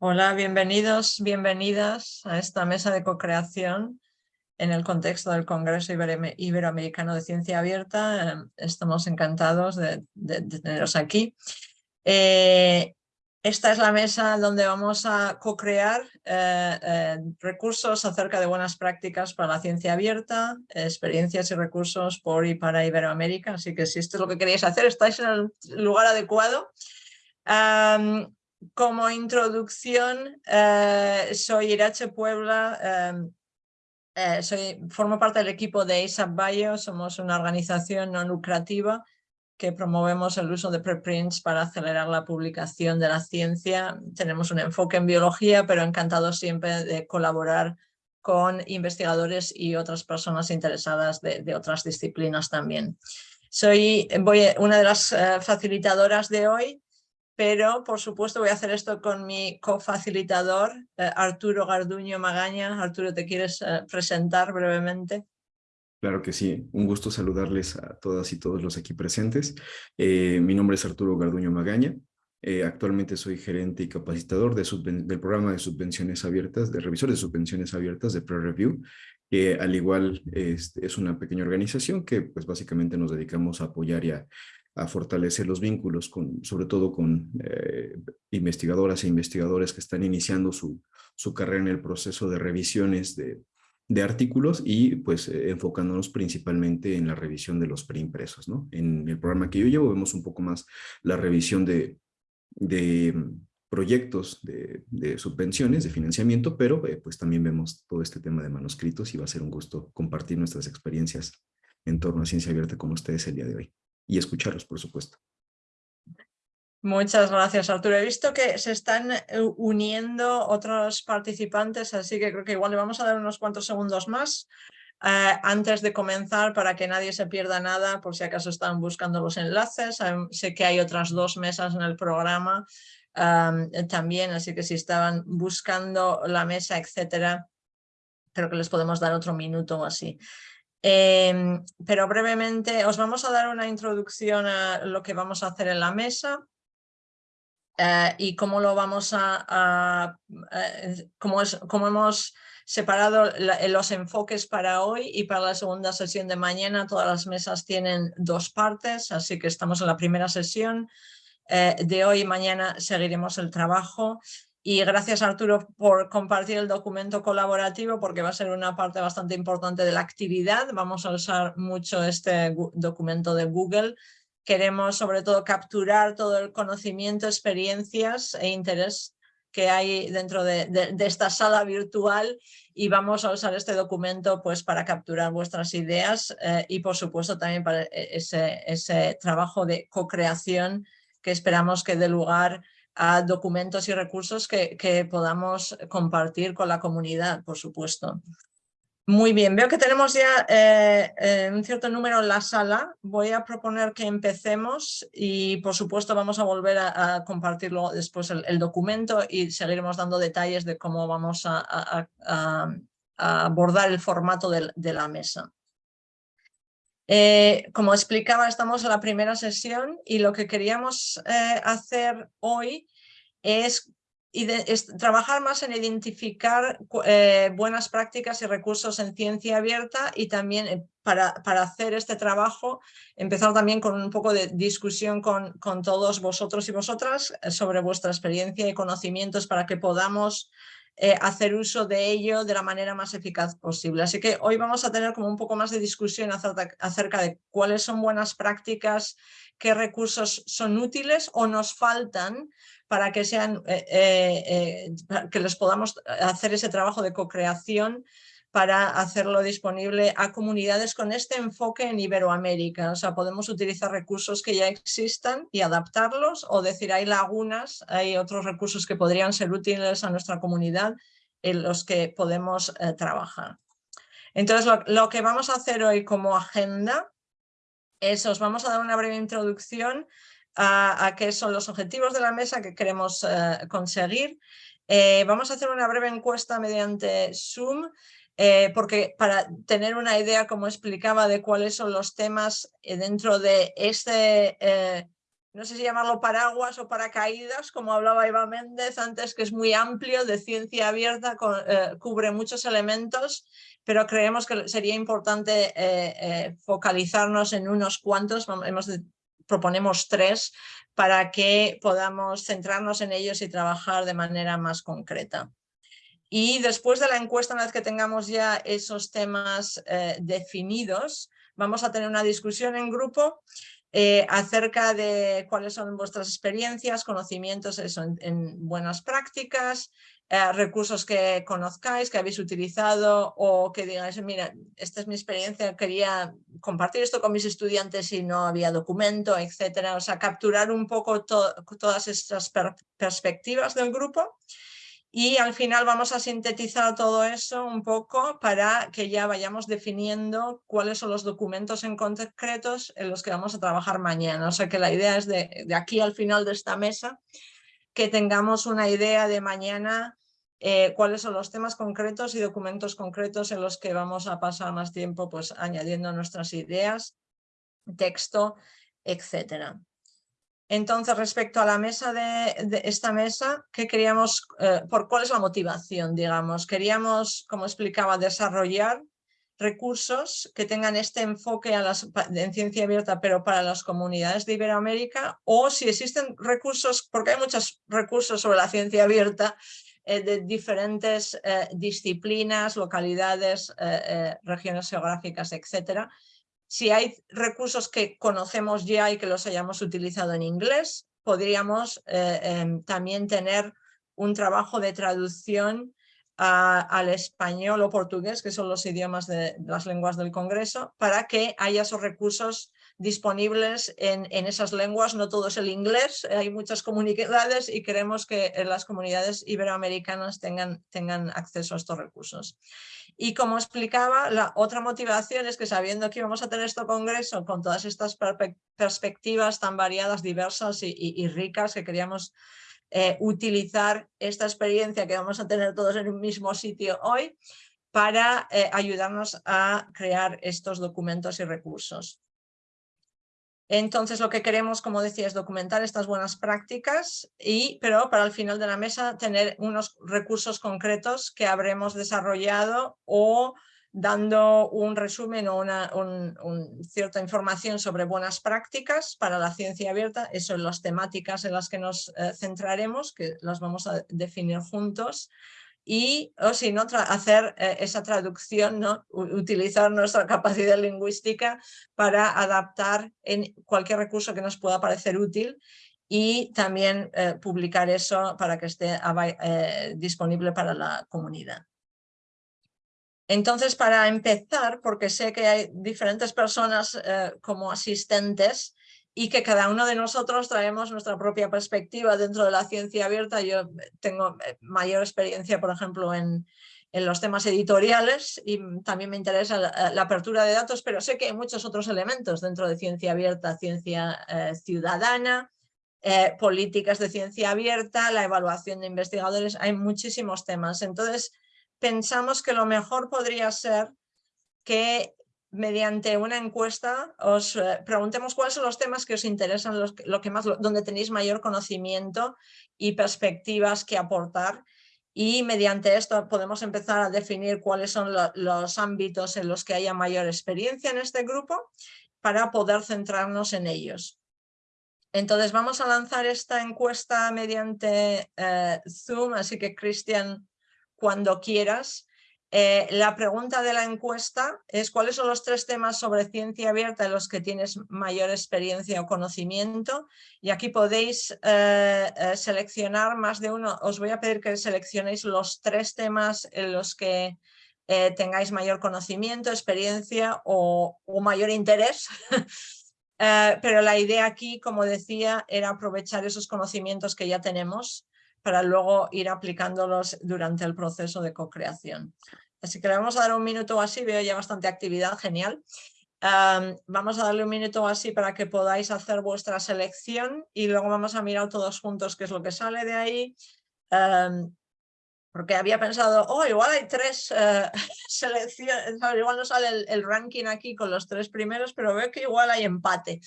Hola, bienvenidos, bienvenidas a esta mesa de co-creación en el contexto del Congreso Iberoamericano de Ciencia Abierta. Estamos encantados de, teneros aquí. Eh, esta es la mesa donde vamos a co-crear eh, eh, recursos acerca de buenas prácticas para la ciencia abierta, experiencias y recursos por y para Iberoamérica. Así que si esto es lo que queréis hacer, estáis en el lugar adecuado. Como introducción, eh, soy Irache Puebla, em, eh, soy, formo parte del equipo de ASAP Bio, somos una organización no lucrativa que promovemos el uso de preprints para acelerar la publicación de la ciencia. Tenemos un enfoque en biología, pero encantados siempre de colaborar con investigadores y otras personas interesadas de, otras disciplinas también. Soy voy, una de las eh, facilitadoras de hoy pero por supuesto voy a hacer esto con mi cofacilitador, eh, Arturo Garduño Magaña. Arturo, ¿te quieres eh, presentar brevemente? Claro que sí, un gusto saludarles a todas y todos los aquí presentes. Eh, mi nombre es Arturo Garduño Magaña, actualmente soy gerente y capacitador del programa de subvenciones abiertas, de revisores de subvenciones abiertas de Pre-Review, que al igual es, es, una pequeña organización que pues básicamente nos dedicamos a apoyar y a a fortalecer los vínculos, con, sobre todo con eh, investigadoras e investigadores que están iniciando su, su carrera en el proceso de revisiones de, de artículos y pues eh, enfocándonos principalmente en la revisión de los preimpresos. ¿no? En el programa que yo llevo vemos un poco más la revisión de, de mm, proyectos de, subvenciones, de financiamiento, pero eh, pues también vemos todo este tema de manuscritos y va a ser un gusto compartir nuestras experiencias en torno a ciencia abierta con ustedes el día de hoy y escucharlos, por supuesto. Muchas gracias, Arturo. He visto que se están eh, uniendo otros participantes, así que creo que igual le vamos a dar unos cuantos segundos más eh, antes de comenzar para que nadie se pierda nada, por si acaso están buscando los enlaces. sé que hay otras dos mesas en el programa también, así que si estaban buscando la mesa, etcétera, creo que les podemos dar otro minuto o así. Em, pero brevemente os vamos a dar una introducción a lo que vamos a hacer en la mesa eh, y cómo lo vamos a, eh, cómo, es, cómo hemos separado los enfoques para hoy y para la segunda sesión de mañana. Todas las mesas tienen dos partes, así que estamos en la primera sesión. Eh, de hoy y mañana seguiremos el trabajo y gracias Arturo por compartir el documento colaborativo porque va a ser una parte bastante importante de la actividad. Vamos a usar mucho este documento de Google. Queremos sobre todo capturar todo el conocimiento, experiencias e interés que hay dentro de, esta sala virtual y vamos a usar este documento pues para capturar vuestras ideas eh, y por supuesto también para e-, ese, ese trabajo de co-creación que esperamos que dé lugar a documentos y recursos que, podamos compartir con la comunidad, por supuesto. Muy bien, veo que tenemos ya eh, eh, un cierto número en la sala. Voy a proponer que empecemos y por supuesto vamos a volver a, compartirlo después el, documento y seguiremos dando detalles de cómo vamos a, abordar el formato de, la mesa. Eh, como explicaba, estamos en la primera sesión y lo que queríamos hacer hoy es, trabajar más en identificar eh, buenas prácticas y recursos en ciencia abierta y también eh, para, para, hacer este trabajo empezar también con un poco de discusión con, con todos vosotros y vosotras eh, sobre vuestra experiencia y conocimientos para que podamos hacer uso de ello de la manera más eficaz posible. Así que hoy vamos a tener como un poco más de discusión acerca de cuáles son buenas prácticas, qué recursos son útiles o nos faltan para que, sean, eh, eh, eh, que les podamos hacer ese trabajo de co-creación para hacerlo disponible a comunidades con este enfoque en Iberoamérica. O sea, podemos utilizar recursos que ya existan y adaptarlos o decir hay lagunas, hay otros recursos que podrían ser útiles a nuestra comunidad en los que podemos trabajar. Entonces, lo, lo, que vamos a hacer hoy como agenda es, os vamos a dar una breve introducción a, qué son los objetivos de la mesa que queremos eh, conseguir. Eh, vamos a hacer una breve encuesta mediante Zoom, eh, porque para tener una idea, como explicaba, de cuáles son los temas dentro de este no sé si llamarlo paraguas o paracaídas, como hablaba Eva Méndez antes, que es muy amplio, de ciencia abierta, eh, cubre muchos elementos, pero creemos que sería importante eh, eh, focalizarnos en unos cuantos, hemos proponemos tres, para que podamos centrarnos en ellos y trabajar de manera más concreta. Y después de la encuesta, una vez que tengamos ya esos temas definidos, vamos a tener una discusión en grupo eh, acerca de cuáles son vuestras experiencias, conocimientos en, buenas prácticas, eh, recursos que conozcáis, que habéis utilizado o que digáis, mira, esta es mi experiencia, quería compartir esto con mis estudiantes y no había documento, etcétera. O sea, capturar un poco todas estas perspectivas del grupo y al final vamos a sintetizar todo eso un poco para que ya vayamos definiendo cuáles son los documentos en concretos en los que vamos a trabajar mañana. O sea que la idea es de, aquí al final de esta mesa que tengamos una idea de mañana eh, cuáles son los temas concretos y documentos concretos en los que vamos a pasar más tiempo pues añadiendo nuestras ideas, texto, etcétera. Entonces, respecto a la mesa de, esta mesa, ¿qué queríamos, eh, por cuál es la motivación, digamos? Queríamos, como explicaba, desarrollar recursos que tengan este enfoque en ciencia abierta, pero para las comunidades de Iberoamérica, o si existen recursos, porque hay muchos recursos sobre la ciencia abierta, eh, de diferentes eh, disciplinas, localidades, regiones geográficas, etcétera, si hay recursos que conocemos ya y que los hayamos utilizado en inglés, podríamos eh, em, también tener un trabajo de traducción al español o portugués, que son los idiomas de, las lenguas del Congreso, para que haya esos recursos disponibles en, esas lenguas, no todo es el inglés, hay muchas comunidades y queremos que las comunidades iberoamericanas tengan, tengan acceso a estos recursos. Y como explicaba, la otra motivación es que sabiendo que íbamos a tener este congreso con todas estas perspectivas tan variadas, diversas y, ricas que queríamos eh, utilizar esta experiencia que vamos a tener todos en un mismo sitio hoy para eh, ayudarnos a crear estos documentos y recursos. Entonces lo que queremos, como decía, es documentar estas buenas prácticas, y, pero para el final de la mesa tener unos recursos concretos que habremos desarrollado o dando un resumen o una cierta información sobre buenas prácticas para la ciencia abierta, eso son las temáticas en las que nos eh, centraremos, que las vamos a definir juntos, y o si no, hacer eh, esa traducción, ¿no? utilizar nuestra capacidad lingüística para adaptar en cualquier recurso que nos pueda parecer útil y también eh, publicar eso para que esté eh, disponible para la comunidad. Entonces, para empezar, porque sé que hay diferentes personas como asistentes, y que cada uno de nosotros traemos nuestra propia perspectiva dentro de la ciencia abierta. Yo tengo eh, mayor experiencia, por ejemplo, en, en los temas editoriales y también me interesa la, apertura de datos, pero sé que hay muchos otros elementos dentro de ciencia abierta, ciencia eh, ciudadana, eh, políticas de ciencia abierta, la evaluación de investigadores, hay muchísimos temas. Entonces, pensamos que lo mejor podría ser que mediante una encuesta os eh, preguntemos cuáles son los temas que os interesan, los, lo que más, donde tenéis mayor conocimiento y perspectivas que aportar y mediante esto podemos empezar a definir cuáles son los ámbitos en los que haya mayor experiencia en este grupo para poder centrarnos en ellos. Entonces vamos a lanzar esta encuesta mediante eh, Zoom, así que Cristian, cuando quieras, eh, la pregunta de la encuesta es cuáles son los tres temas sobre ciencia abierta en los que tienes mayor experiencia o conocimiento y aquí podéis eh, eh, seleccionar más de uno. Os voy a pedir que seleccionéis los tres temas en los que tengáis mayor conocimiento, experiencia o, o mayor interés. pero la idea aquí, como decía, era aprovechar esos conocimientos que ya tenemos para luego ir aplicándolos durante el proceso de co-creación. Así que le vamos a dar un minuto así, veo ya bastante actividad, genial. vamos a darle un minuto así para que podáis hacer vuestra selección y luego vamos a mirar todos juntos qué es lo que sale de ahí. porque había pensado, oh, igual hay tres uh, selecciones, igual no sale el, ranking aquí con los tres primeros, pero veo que igual hay empate.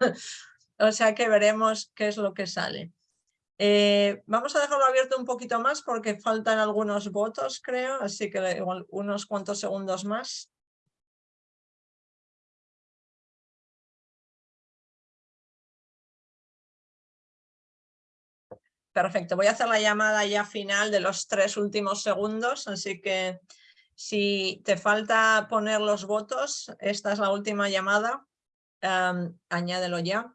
o sea que veremos qué es lo que sale. Eh, vamos a dejarlo abierto un poquito más porque faltan algunos votos, creo, así que igual unos cuantos segundos más. Perfecto, voy a hacer la llamada ya final de los tres últimos segundos, así que si te falta poner los votos, esta es la última llamada, añádelo ya.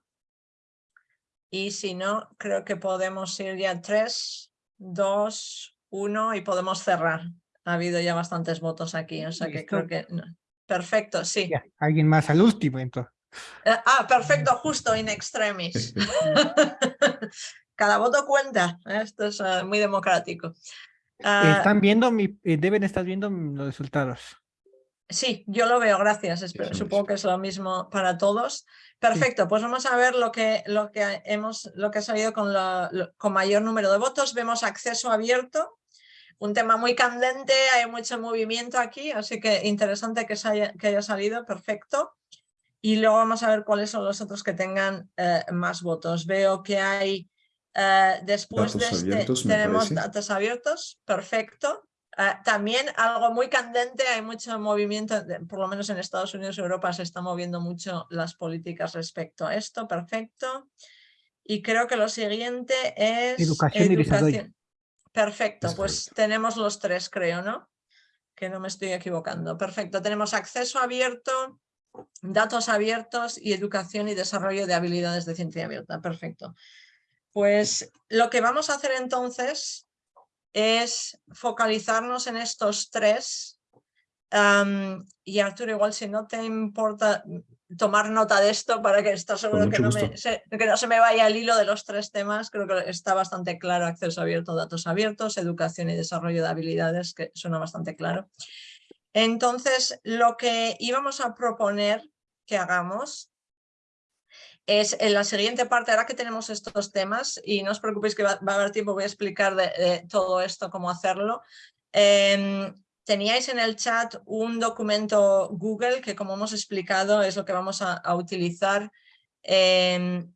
Y si no, creo que podemos ir ya tres, dos, uno y podemos cerrar. Ha habido ya bastantes votos aquí, o sea que creo que... Perfecto, sí. Alguien más al último, entonces. Eh, ah, perfecto, justo in extremis. Cada voto cuenta, esto es eh, muy democrático. Ah, Están viendo, mi, eh, deben estar viendo los resultados. Sí, yo lo veo, gracias. supongo que es lo mismo para todos. Perfecto, pues vamos a ver lo que, lo que, hemos, lo que ha salido con, con mayor número de votos. Vemos acceso abierto, un tema muy candente, hay mucho movimiento aquí, así que interesante que, haya, que haya salido, perfecto. Y luego vamos a ver cuáles son los otros que tengan eh, más votos. Veo que hay, eh, después de este, tenemos datos abiertos, perfecto. Ah, también algo muy candente, hay mucho movimiento, por lo menos en Estados Unidos y Europa se están moviendo mucho las políticas respecto a esto, perfecto. Y creo que lo siguiente es... Educación, y desarrollo. Perfecto, pues tenemos los tres, creo, ¿no? Que no me estoy equivocando. Perfecto, tenemos acceso abierto, datos abiertos y educación y desarrollo de habilidades de ciencia abierta. Perfecto. Pues lo que vamos a hacer entonces es focalizarnos en estos tres. y Arturo, igual si no te importa tomar nota de esto para que estás seguro que no, me, se, que no se me vaya el hilo de los tres temas, creo que está bastante claro, acceso abierto, datos abiertos, educación y desarrollo de habilidades, que suena bastante claro. Entonces, lo que íbamos a proponer que hagamos es en la siguiente parte, ahora que tenemos estos temas, y no os preocupéis que va, a haber tiempo, voy a explicar todo esto, cómo hacerlo. Em, teníais en el chat un documento Google que como hemos explicado es lo que vamos a, utilizar em,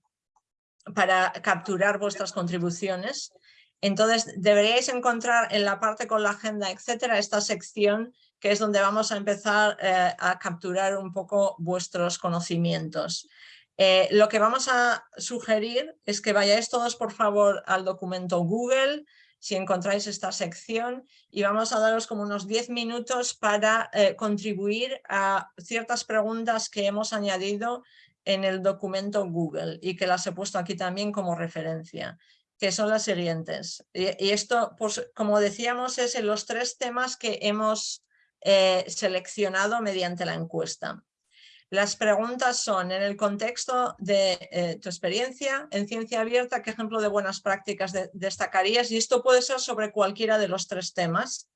para capturar vuestras contribuciones. Entonces deberíais encontrar en la parte con la agenda, etcétera, esta sección que es donde vamos a empezar eh, a capturar un poco vuestros conocimientos. Eh, lo que vamos a sugerir es que vayáis todos por favor al documento Google, si encontráis esta sección, y vamos a daros como unos 10 minutos para eh, contribuir a ciertas preguntas que hemos añadido en el documento Google y que las he puesto aquí también como referencia, que son las siguientes. Y, esto, pues, como decíamos, es en los tres temas que hemos eh, seleccionado mediante la encuesta. Las preguntas son, en el contexto de eh, tu experiencia en ciencia abierta, ¿qué ejemplo de buenas prácticas destacarías? Y esto puede ser sobre cualquiera de los tres temas.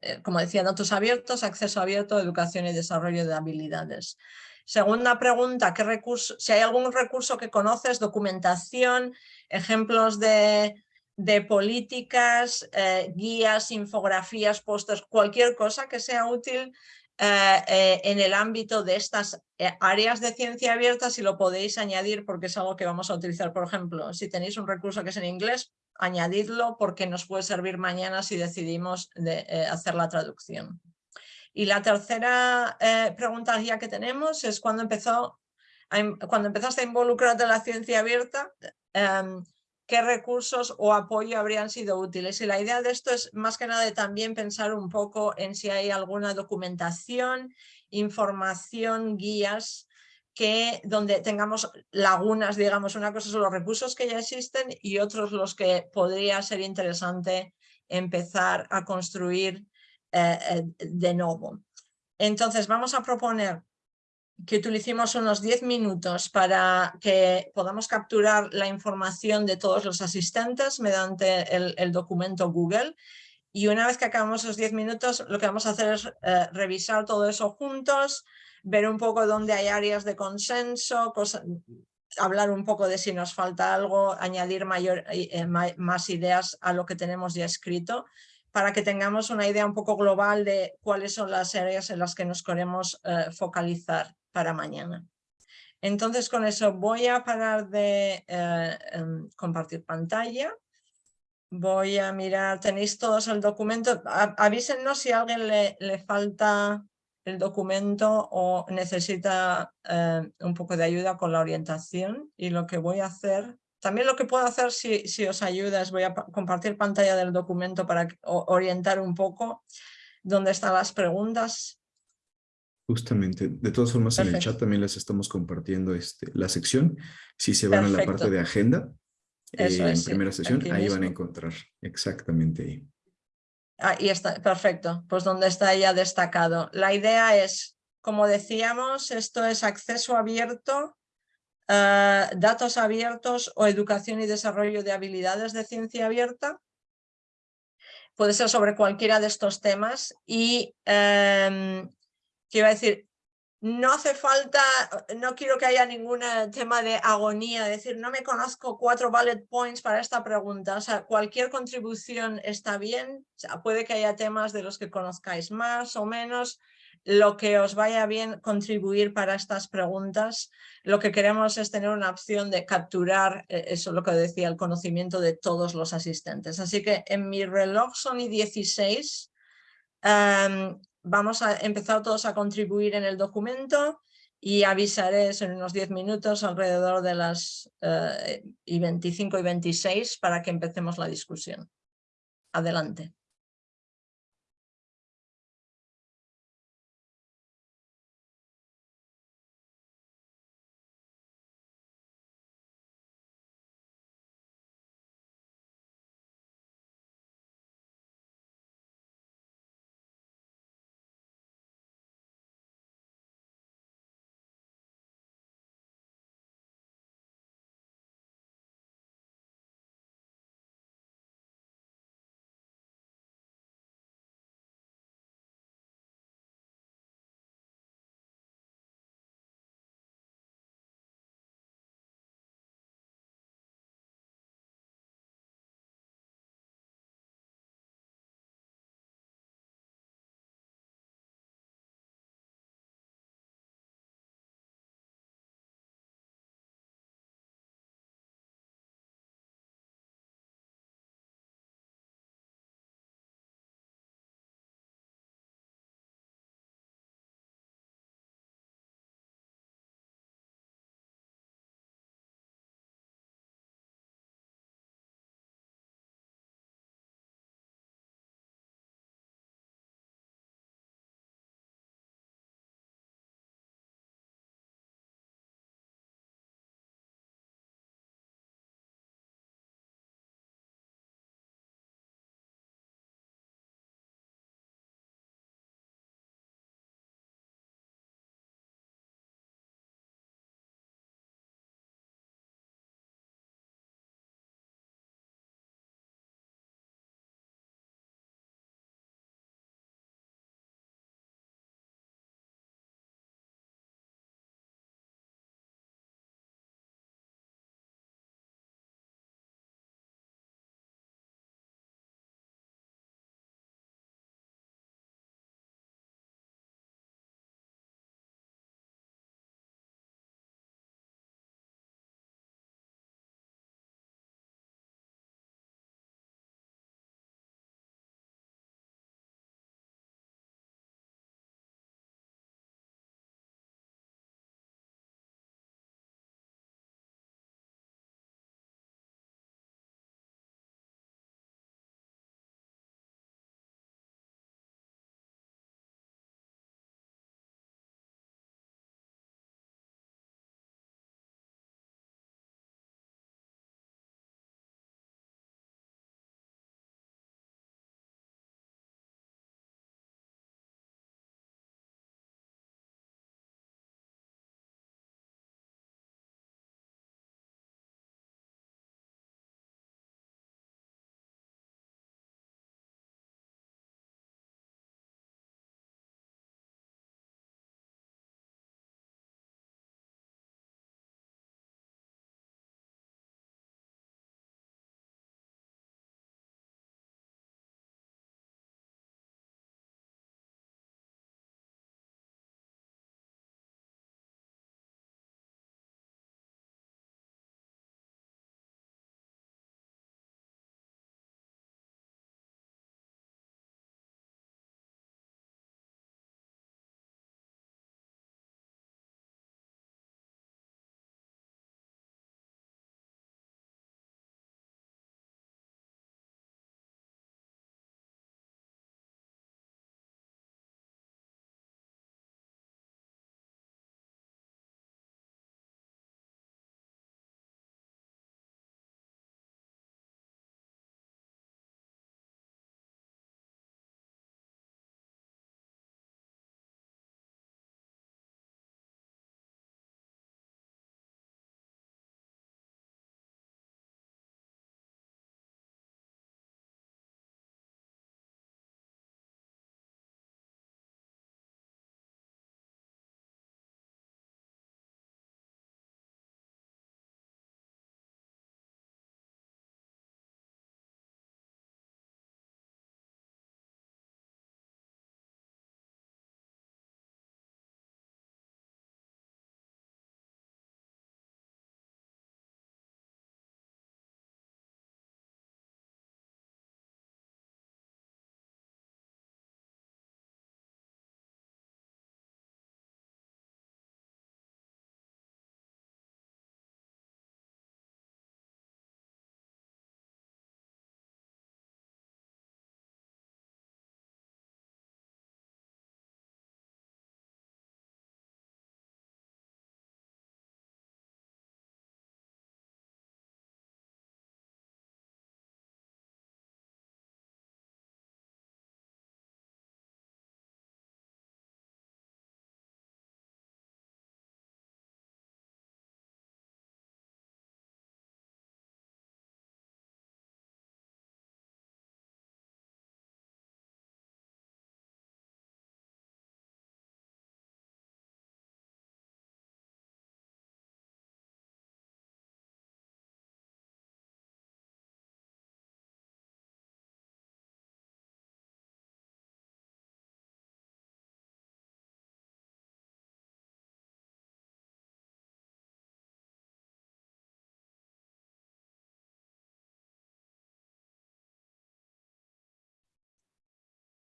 Eh, como decía, datos abiertos, acceso abierto, educación y desarrollo de habilidades. Segunda pregunta, ¿qué recurso, si hay algún recurso que conoces, documentación, ejemplos de, políticas, eh, guías, infografías, pósters, cualquier cosa que sea útil eh, eh, en el ámbito de estas eh, áreas de ciencia abierta, si lo podéis añadir porque es algo que vamos a utilizar, por ejemplo, si tenéis un recurso que es en inglés, añadidlo porque nos puede servir mañana si decidimos de, hacer la traducción. Y la tercera pregunta ya que tenemos es cuando empezó cuando empezaste a involucrarte en la ciencia abierta, em, qué recursos o apoyo habrían sido útiles. Y la idea de esto es más que nada de también pensar un poco en si hay alguna documentación, información, guías, que donde tengamos lagunas, digamos, una cosa son los recursos que ya existen y otros los que podría ser interesante empezar a construir eh, eh, de nuevo. Entonces vamos a proponer que utilicemos unos 10 minutos para que podamos capturar la información de todos los asistentes mediante el, documento Google. Y una vez que acabamos esos 10 minutos, lo que vamos a hacer es eh, revisar todo eso juntos, ver un poco dónde hay áreas de consenso, hablar un poco de si nos falta algo, añadir mayor, eh, más ideas a lo que tenemos ya escrito para que tengamos una idea un poco global de cuáles son las áreas en las que nos queremos eh, focalizar para mañana. Entonces con eso voy a parar de eh, em, compartir pantalla. Voy a mirar, tenéis todos el documento. avísenos si a alguien le, le, falta el documento o necesita eh, un poco de ayuda con la orientación. Y lo que voy a hacer, también lo que puedo hacer si, si os ayuda es voy a compartir pantalla del documento para orientar un poco dónde están las preguntas Justamente, de todas formas en el chat también les estamos compartiendo este, la sección. Si se van a la parte de agenda, eh, en primera sesión, ahí van a encontrar exactamente ahí. Ahí está, perfecto, pues donde está ya destacado. La idea es, como decíamos, esto es acceso abierto, eh, datos abiertos o educación y desarrollo de habilidades de ciencia abierta. Puede ser sobre cualquiera de estos temas y em, quiero decir, no hace falta, no quiero que haya ningún tema de agonía, decir, no me conozco cuatro bullet points para esta pregunta, o sea, cualquier contribución está bien, o sea, puede que haya temas de los que conozcáis más o menos, lo que os vaya bien contribuir para estas preguntas. Lo que queremos es tener una opción de capturar, eh, eso es lo que decía, el conocimiento de todos los asistentes. Así que en mi reloj son y 16 vamos a empezar todos a contribuir en el documento y avisaré en unos 10 minutos alrededor de las eh, y 25 y 26 para que empecemos la discusión. Adelante.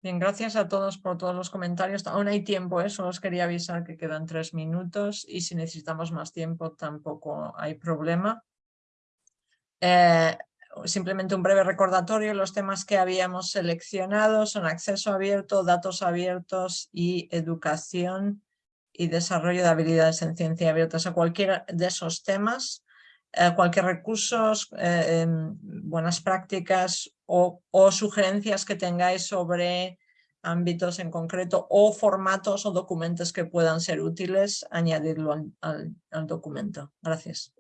Bien, gracias a todos por todos los comentarios. Aún hay tiempo, ¿eh? solo os quería avisar que quedan tres minutos y si necesitamos más tiempo tampoco hay problema. Eh, simplemente un breve recordatorio, los temas que habíamos seleccionado son acceso abierto, datos abiertos y educación y desarrollo de habilidades en ciencia abierta. O sea, cualquiera de esos temas, eh, cualquier recursos, eh, em, buenas prácticas o, sugerencias que tengáis sobre ámbitos en concreto o formatos o documentos que puedan ser útiles, añadirlo al documento. Gracias.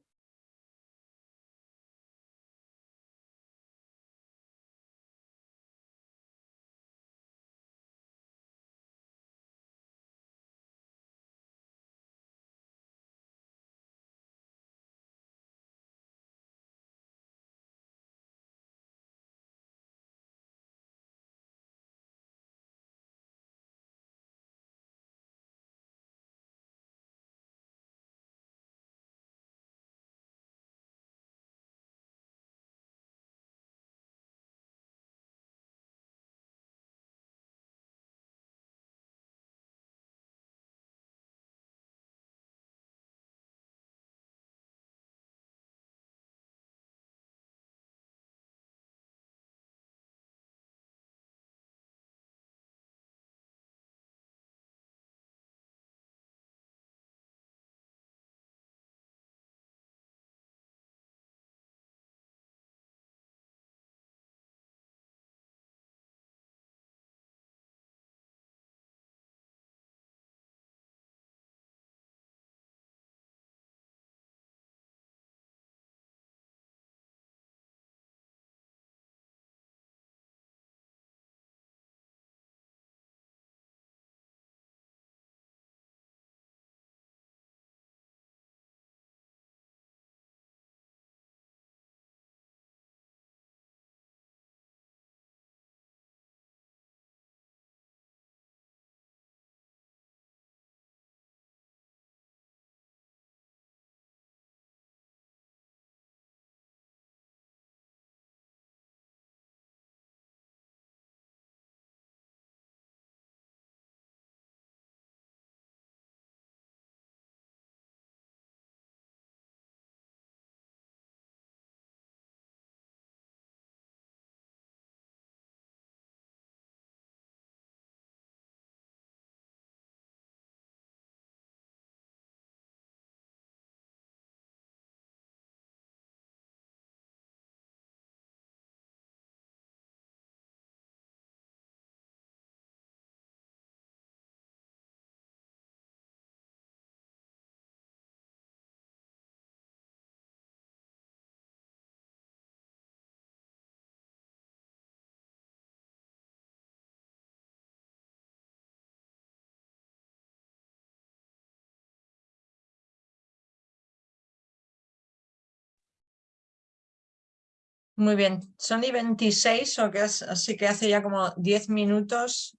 Muy bien, son y 26, o que es, así que hace ya como 10 minutos.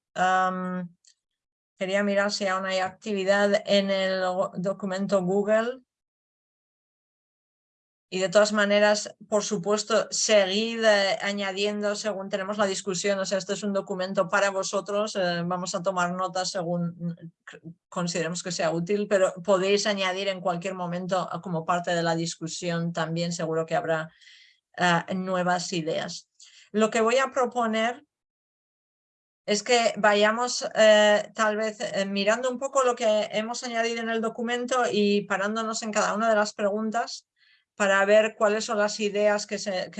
quería mirar si aún hay actividad en el documento Google. Y de todas maneras, por supuesto, seguid eh, añadiendo según tenemos la discusión. O sea, este es un documento para vosotros. Eh, vamos a tomar notas según mm, consideremos que sea útil, pero podéis añadir en cualquier momento como parte de la discusión también. Seguro que habrá eh, nuevas ideas. Lo que voy a proponer es que vayamos eh, tal vez eh, mirando un poco lo que hemos añadido en el documento y parándonos en cada una de las preguntas para ver cuáles son las ideas que,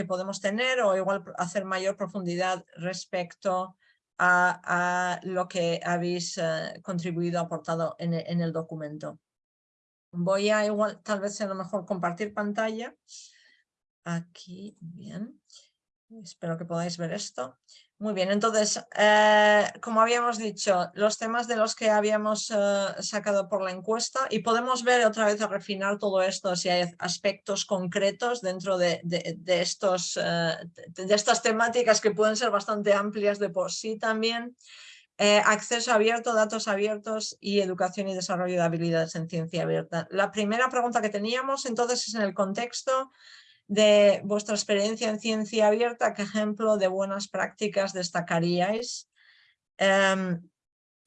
podemos tener o igual hacer mayor profundidad respecto a, lo que habéis contribuido, aportado en, en, el documento. Voy a igual, tal vez a lo mejor compartir pantalla. Aquí, bien. Espero que podáis ver esto. Muy bien, entonces, eh, como habíamos dicho, los temas de los que habíamos eh, sacado por la encuesta y podemos ver otra vez a refinar todo esto si hay aspectos concretos dentro de, estos, eh, de estas temáticas que pueden ser bastante amplias de por sí también. acceso abierto, datos abiertos y educación y desarrollo de habilidades en ciencia abierta. La primera pregunta que teníamos entonces es en el contexto de vuestra experiencia en ciencia abierta, ¿qué ejemplo de buenas prácticas destacaríais? Em,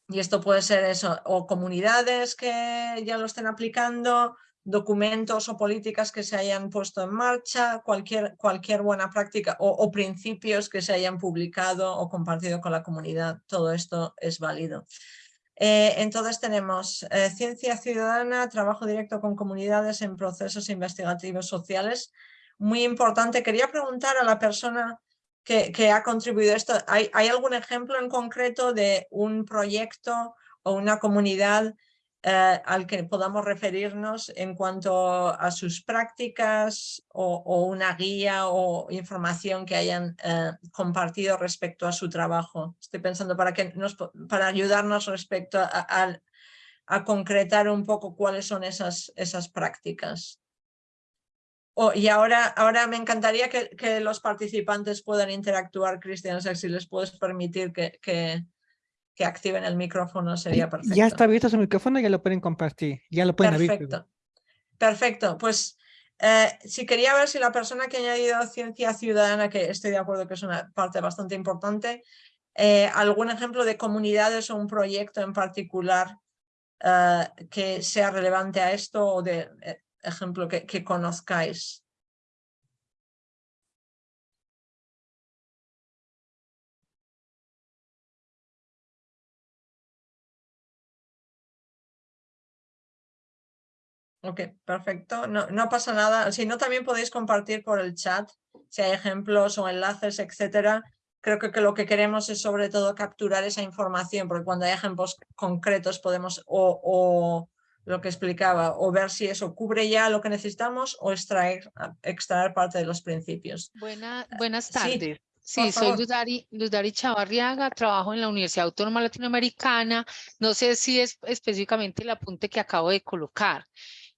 y esto puede ser eso, o comunidades que ya lo estén aplicando, documentos o políticas que se hayan puesto en marcha, cualquier, cualquier buena práctica o, principios que se hayan publicado o compartido con la comunidad. Todo esto es válido. Eh, entonces tenemos eh, ciencia ciudadana, trabajo directo con comunidades en procesos investigativos sociales. Muy importante. Quería preguntar a la persona que, ha contribuido esto. ¿Hay, ¿Hay algún ejemplo en concreto de un proyecto o una comunidad eh, al que podamos referirnos en cuanto a sus prácticas o, una guía o información que hayan eh, compartido respecto a su trabajo. Estoy pensando para, que nos, para ayudarnos respecto a, a, concretar un poco cuáles son esas, esas prácticas. Oh, y ahora, ahora me encantaría que, que, los participantes puedan interactuar, Cristian, si les puedes permitir que, que, que activen el micrófono sería perfecto. Ya está abierto su micrófono, ya lo pueden compartir, ya lo pueden Perfecto, perfecto. Pues eh, si quería ver si la persona que ha añadido ciencia ciudadana, que estoy de acuerdo que es una parte bastante importante, eh, algún ejemplo de comunidades o un proyecto en particular eh, que sea relevante a esto o de ejemplo que conozcáis. Ok, perfecto. No, no pasa nada. Si no, también podéis compartir por el chat si hay ejemplos o enlaces, etcétera. Creo que, que, lo que queremos es sobre todo capturar esa información, porque cuando hay ejemplos concretos podemos o, o lo que explicaba, o ver si eso cubre ya lo que necesitamos o extraer, extraer parte de los principios. Buena, buenas tardes. Sí, soy Luzari, Luzari Chavarriaga, trabajo en la Universidad Autónoma Latinoamericana. No sé si es específicamente el apunte que acabo de colocar.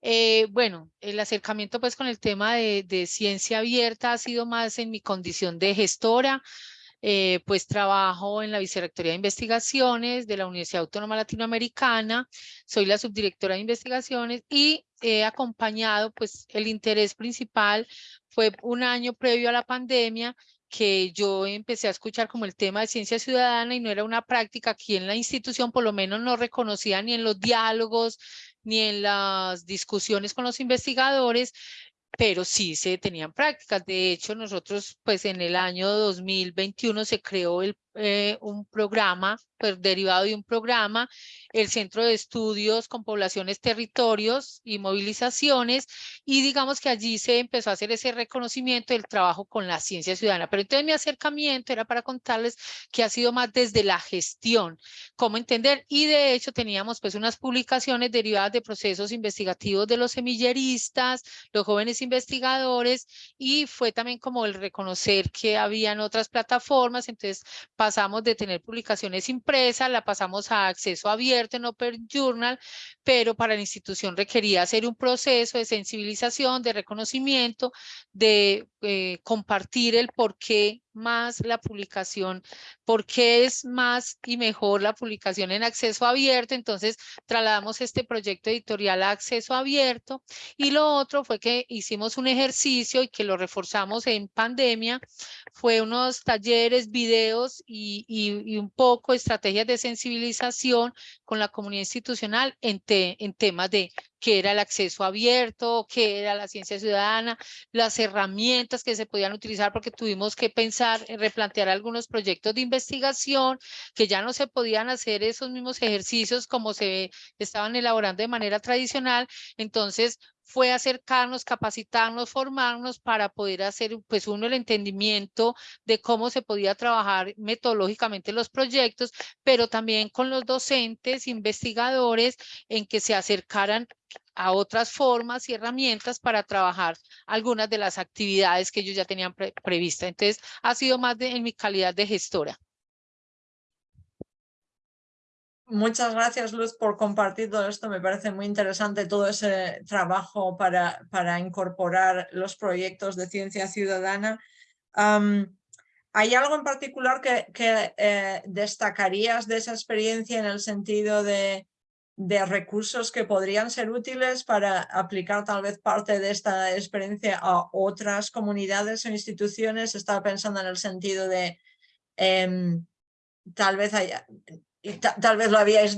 Eh, bueno, el acercamiento pues con el tema de, ciencia abierta ha sido más en mi condición de gestora, eh, pues trabajo en la Vicerrectoría de Investigaciones de la Universidad Autónoma Latinoamericana, soy la subdirectora de investigaciones y he acompañado pues el interés principal fue un año previo a la pandemia que yo empecé a escuchar como el tema de ciencia ciudadana y no era una práctica aquí en la institución, por lo menos no reconocía ni en los diálogos, ni en las discusiones con los investigadores, pero sí se tenían prácticas. De hecho, nosotros, pues en el año 2021 se creó el, eh, un programa, pues derivado de un programa, el Centro de Estudios con Poblaciones, Territorios y Movilizaciones, y digamos que allí se empezó a hacer ese reconocimiento del trabajo con la ciencia ciudadana. Pero entonces mi acercamiento era para contarles que ha sido más desde la gestión, cómo entender, y de hecho teníamos pues unas publicaciones derivadas de procesos investigativos de los semilleristas, los jóvenes investigadores y fue también como el reconocer que habían otras plataformas, entonces pasamos de tener publicaciones impresas, la pasamos a acceso abierto en Open Journal, pero para la institución requería hacer un proceso de sensibilización, de reconocimiento, de eh, compartir el por qué más la publicación, por qué es más y mejor la publicación en acceso abierto. Entonces trasladamos este proyecto editorial a acceso abierto y lo otro fue que hicimos un ejercicio y que lo reforzamos en pandemia, fue unos talleres, videos y, y, un poco estrategias de sensibilización con la comunidad institucional en, en temas de qué era el acceso abierto, qué era la ciencia ciudadana, las herramientas que se podían utilizar porque tuvimos que pensar en replantear algunos proyectos de investigación que ya no se podían hacer esos mismos ejercicios como se estaban elaborando de manera tradicional. Entonces, fue acercarnos, capacitarnos, formarnos para poder hacer, pues uno, el entendimiento de cómo se podía trabajar metodológicamente los proyectos, pero también con los docentes, investigadores, en que se acercaran a otras formas y herramientas para trabajar algunas de las actividades que ellos ya tenían previstas. Entonces, ha sido más de, en mi calidad de gestora. Muchas gracias, Luz, por compartir todo esto. Me parece muy interesante todo ese trabajo para, para incorporar los proyectos de ciencia ciudadana. ¿Hay algo en particular que, eh, destacarías de esa experiencia en el sentido de, de recursos que podrían ser útiles para aplicar tal vez parte de esta experiencia a otras comunidades o instituciones? Estaba pensando en el sentido de... Em, tal vez haya, y tal vez lo habíais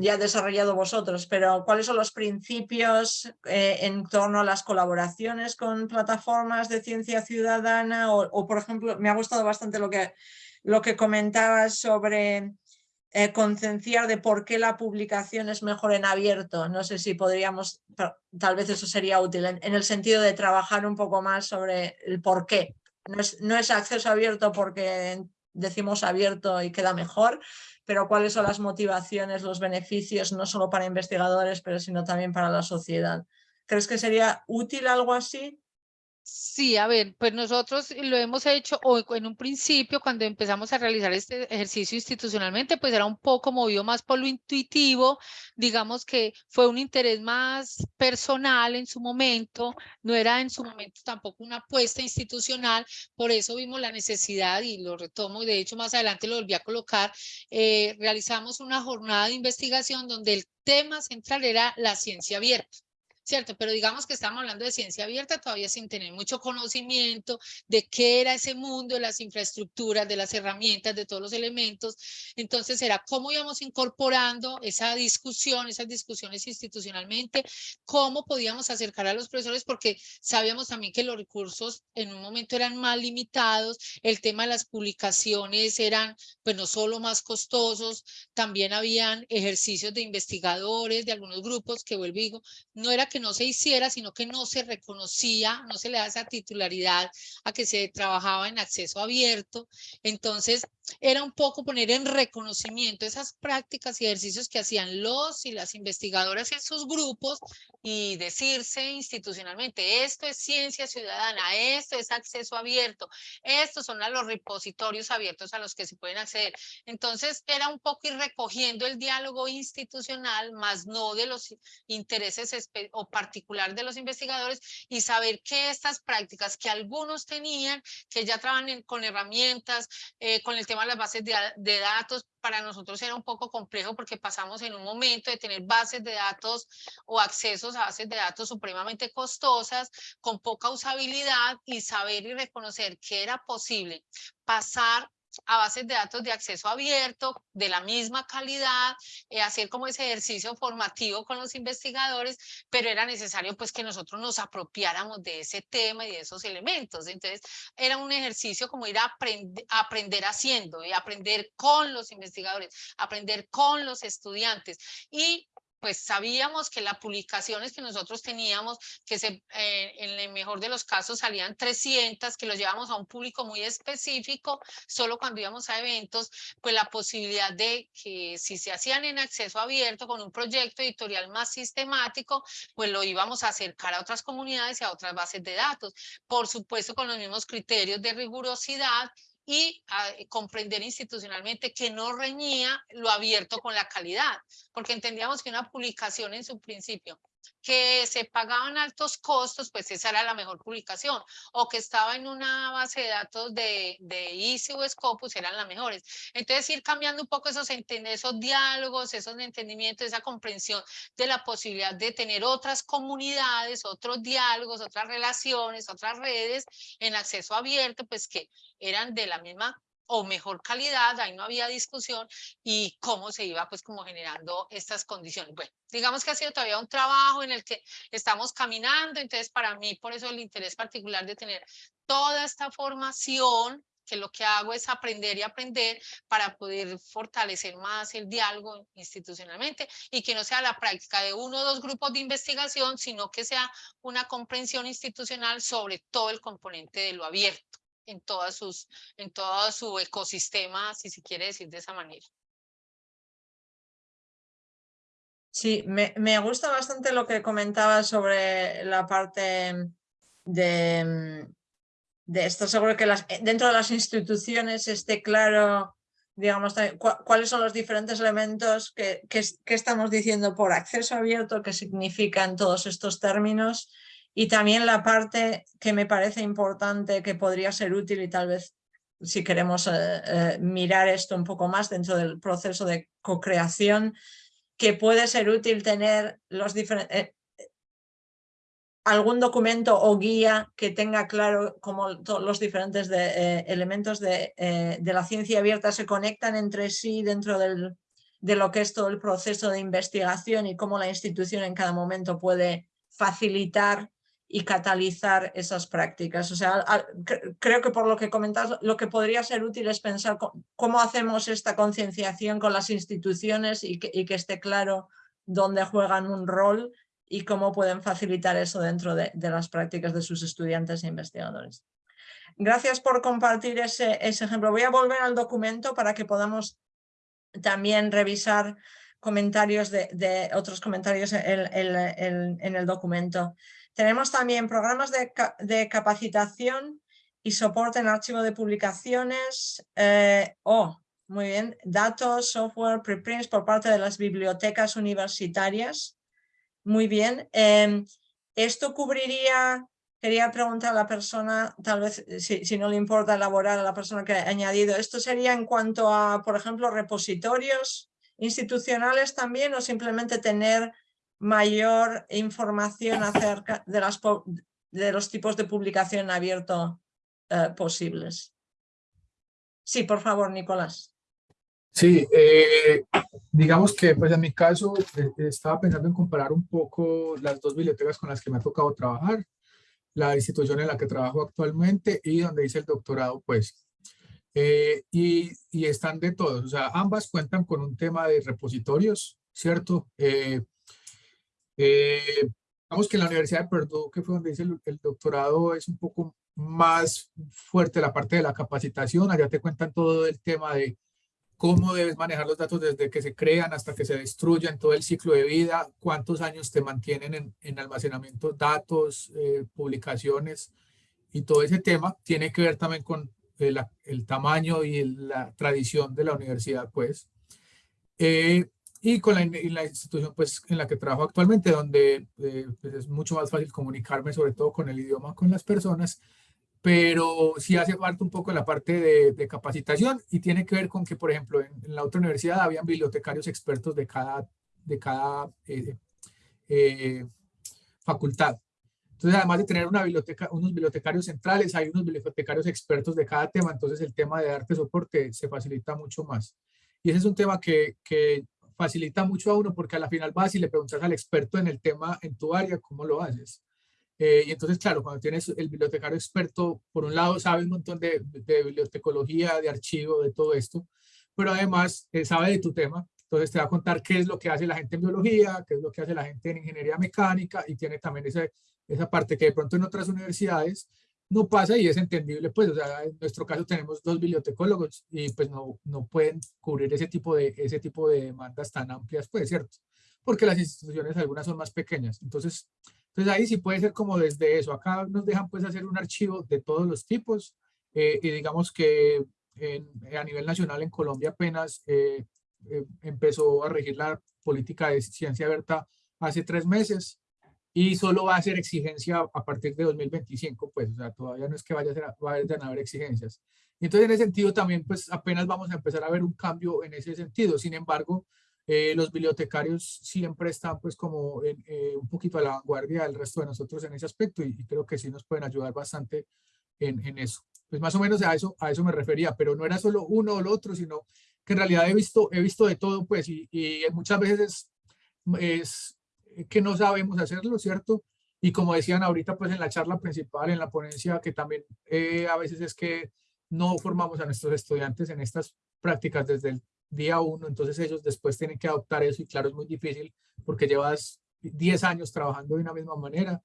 ya desarrollado vosotros, pero ¿cuáles son los principios eh, en torno a las colaboraciones con plataformas de ciencia ciudadana? O, por ejemplo, me ha gustado bastante lo que, lo que comentabas sobre eh, concienciar de por qué la publicación es mejor en abierto. No sé si podríamos, tal vez eso sería útil, en, en, el sentido de trabajar un poco más sobre el por qué. No es, no es acceso abierto porque decimos abierto y queda mejor, pero cuáles son las motivaciones, los beneficios, no solo para investigadores, pero sino también para la sociedad. ¿Crees que sería útil algo así? Sí, a ver, pues nosotros lo hemos hecho hoy en un principio cuando empezamos a realizar este ejercicio institucionalmente, pues era un poco movido más por lo intuitivo, digamos que fue un interés más personal en su momento, no era en su momento tampoco una apuesta institucional, por eso vimos la necesidad y lo retomo, de hecho más adelante lo volví a colocar, eh, realizamos una jornada de investigación donde el tema central era la ciencia abierta. ¿Cierto? Pero digamos que estamos hablando de ciencia abierta todavía sin tener mucho conocimiento de qué era ese mundo, de las infraestructuras, de las herramientas, de todos los elementos. Entonces era cómo íbamos incorporando esa discusión, esas discusiones institucionalmente, cómo podíamos acercar a los profesores, porque sabíamos también que los recursos en un momento eran más limitados, el tema de las publicaciones eran, pues no solo más costosos, también habían ejercicios de investigadores de algunos grupos que vuelvo y digo, no era que no se hiciera, sino que no se reconocía, no se le da esa titularidad a que se trabajaba en acceso abierto. Entonces, era un poco poner en reconocimiento esas prácticas y ejercicios que hacían los y las investigadoras en sus grupos y decirse institucionalmente, esto es ciencia ciudadana, esto es acceso abierto, estos son los repositorios abiertos a los que se pueden acceder. Entonces era un poco ir recogiendo el diálogo institucional, más no de los intereses o particular de los investigadores y saber que estas prácticas que algunos tenían, que ya trabajan con herramientas, eh, con el tema de las bases de, datos, para nosotros era un poco complejo porque pasamos en un momento de tener bases de datos o accesos a bases de datos supremamente costosas, con poca usabilidad y saber y reconocer que era posible pasar a bases de datos de acceso abierto, de la misma calidad, eh, hacer como ese ejercicio formativo con los investigadores, pero era necesario pues que nosotros nos apropiáramos de ese tema y de esos elementos. Entonces era un ejercicio como ir a, a aprender haciendo y aprender con los investigadores, aprender con los estudiantes y pues sabíamos que las publicaciones que nosotros teníamos, que eh, en el mejor de los casos salían 300, que los llevamos a un público muy específico, solo cuando íbamos a eventos, pues la posibilidad de que si se hacían en acceso abierto con un proyecto editorial más sistemático, pues lo íbamos a acercar a otras comunidades y a otras bases de datos. Por supuesto, con los mismos criterios de rigurosidad y ah, comprender institucionalmente que no reñía lo abierto con la calidad, porque entendíamos que una publicación en su principio que se pagaban altos costos, pues esa era la mejor publicación, o que estaba en una base de datos de, de Easy o Scopus, eran las mejores. Entonces ir cambiando un poco esos, esos diálogos, esos entendimientos, esa comprensión de la posibilidad de tener otras comunidades, otros diálogos, otras relaciones, otras redes en acceso abierto, pues que eran de la misma o mejor calidad, ahí no había discusión, y cómo se iba pues como generando estas condiciones. Bueno, digamos que ha sido todavía un trabajo en el que estamos caminando, entonces para mí por eso el interés particular de tener toda esta formación, que lo que hago es aprender y aprender para poder fortalecer más el diálogo institucionalmente y que no sea la práctica de uno o dos grupos de investigación, sino que sea una comprensión institucional sobre todo el componente de lo abierto en, todas sus, en todo su ecosistema, si se quiere decir de esa manera. Sí, me, me gusta bastante lo que comentabas sobre la parte de, de esto. Seguro que las, dentro de las instituciones esté claro, digamos, cuáles son los diferentes elementos que, que, que, estamos diciendo por acceso abierto, qué significan todos estos términos y también la parte que me parece importante, que podría ser útil y tal vez si queremos eh, eh, mirar esto un poco más dentro del proceso de co-creación, que puede ser útil tener los diferentes... Eh, algún documento o guía que tenga claro cómo todos los diferentes elementos de, de, la ciencia abierta se conectan entre sí dentro del, de lo que es todo el proceso de investigación y cómo la institución en cada momento puede facilitar y catalizar esas prácticas. O sea, creo que por lo que comentas, lo que podría ser útil es pensar cómo hacemos esta concienciación con las instituciones y que, y que esté claro dónde juegan un rol y cómo pueden facilitar eso dentro de, las prácticas de sus estudiantes e investigadores. Gracias por compartir ese, ese, ejemplo. Voy a volver al documento para que podamos también revisar comentarios de, otros comentarios en, en, el documento. Tenemos también programas de, capacitación y soporte en archivo de publicaciones. Eh, oh, muy bien. Datos, software, preprints por parte de las bibliotecas universitarias. Muy bien. Em, esto cubriría, quería preguntar a la persona, tal vez eh, si, no le importa elaborar a la persona que ha añadido, ¿esto sería en cuanto a, por ejemplo, repositorios institucionales también o simplemente tener mayor información acerca de, las, de los tipos de publicación abierto eh, posibles? Sí, por favor, Nicolás. Sí, eh, digamos que pues en mi caso eh, estaba pensando en comparar un poco las dos bibliotecas con las que me ha tocado trabajar, la institución en la que trabajo actualmente y donde hice el doctorado pues. Eh, y, y, están de todos, o sea, ambas cuentan con un tema de repositorios, ¿cierto? Digamos que en la Universidad de Purdue, que fue donde hice el, el doctorado, es un poco más fuerte la parte de la capacitación, allá te cuentan todo el tema de cómo debes manejar los datos desde que se crean hasta que se destruyan, todo el ciclo de vida, cuántos años te mantienen en, almacenamiento datos, eh, publicaciones y todo ese tema tiene que ver también con el, tamaño y la tradición de la universidad, pues. Eh, y con la, institución pues, en la que trabajo actualmente, donde eh, pues, es mucho más fácil comunicarme, sobre todo con el idioma, con las personas, pero sí hace falta un poco la parte de, capacitación y tiene que ver con que, por ejemplo, en, la otra universidad habían bibliotecarios expertos de cada, de cada eh, eh, facultad. Entonces, además de tener una biblioteca, unos bibliotecarios centrales, hay unos bibliotecarios expertos de cada tema, entonces el tema de darte soporte se facilita mucho más. Y ese es un tema que, que facilita mucho a uno porque a la final vas y le preguntas al experto en el tema en tu área, ¿cómo lo haces? Eh, y entonces, claro, cuando tienes el bibliotecario experto, por un lado sabe un montón de, de bibliotecología, de archivo, de todo esto, pero además eh, sabe de tu tema, entonces te va a contar qué es lo que hace la gente en biología, qué es lo que hace la gente en ingeniería mecánica y tiene también esa, esa parte que de pronto en otras universidades no pasa y es entendible, pues, o sea, en nuestro caso tenemos dos bibliotecólogos y pues no, no pueden cubrir ese tipo, de, ese tipo de demandas tan amplias, pues, ¿cierto? Porque las instituciones algunas son más pequeñas, entonces entonces ahí sí puede ser como desde eso. Acá nos dejan pues hacer un archivo de todos los tipos eh, y digamos que a nivel nacional en Colombia apenas eh, eh, empezó a regir la política de ciencia abierta hace tres meses y solo va a ser exigencia a partir de 2025, pues, o sea, todavía no es que vaya a, ser, a haber exigencias. entonces, en ese sentido, también, pues, apenas vamos a empezar a ver un cambio en ese sentido. Sin embargo, eh, los bibliotecarios siempre están pues como eh, un poquito a la vanguardia del resto de nosotros en ese aspecto y, creo que sí nos pueden ayudar bastante en, en, eso. Pues más o menos a eso, a eso me refería, pero no era solo uno o lo otro, sino que en realidad he visto, he visto de todo pues y, y muchas veces es, que no sabemos hacerlo, ¿cierto? Y como decían ahorita pues en la charla principal, en la ponencia, que también eh, a veces es que no formamos a nuestros estudiantes en estas prácticas desde el día uno, entonces ellos después tienen que adoptar eso y claro, es muy difícil porque llevas 10 años trabajando de una misma manera,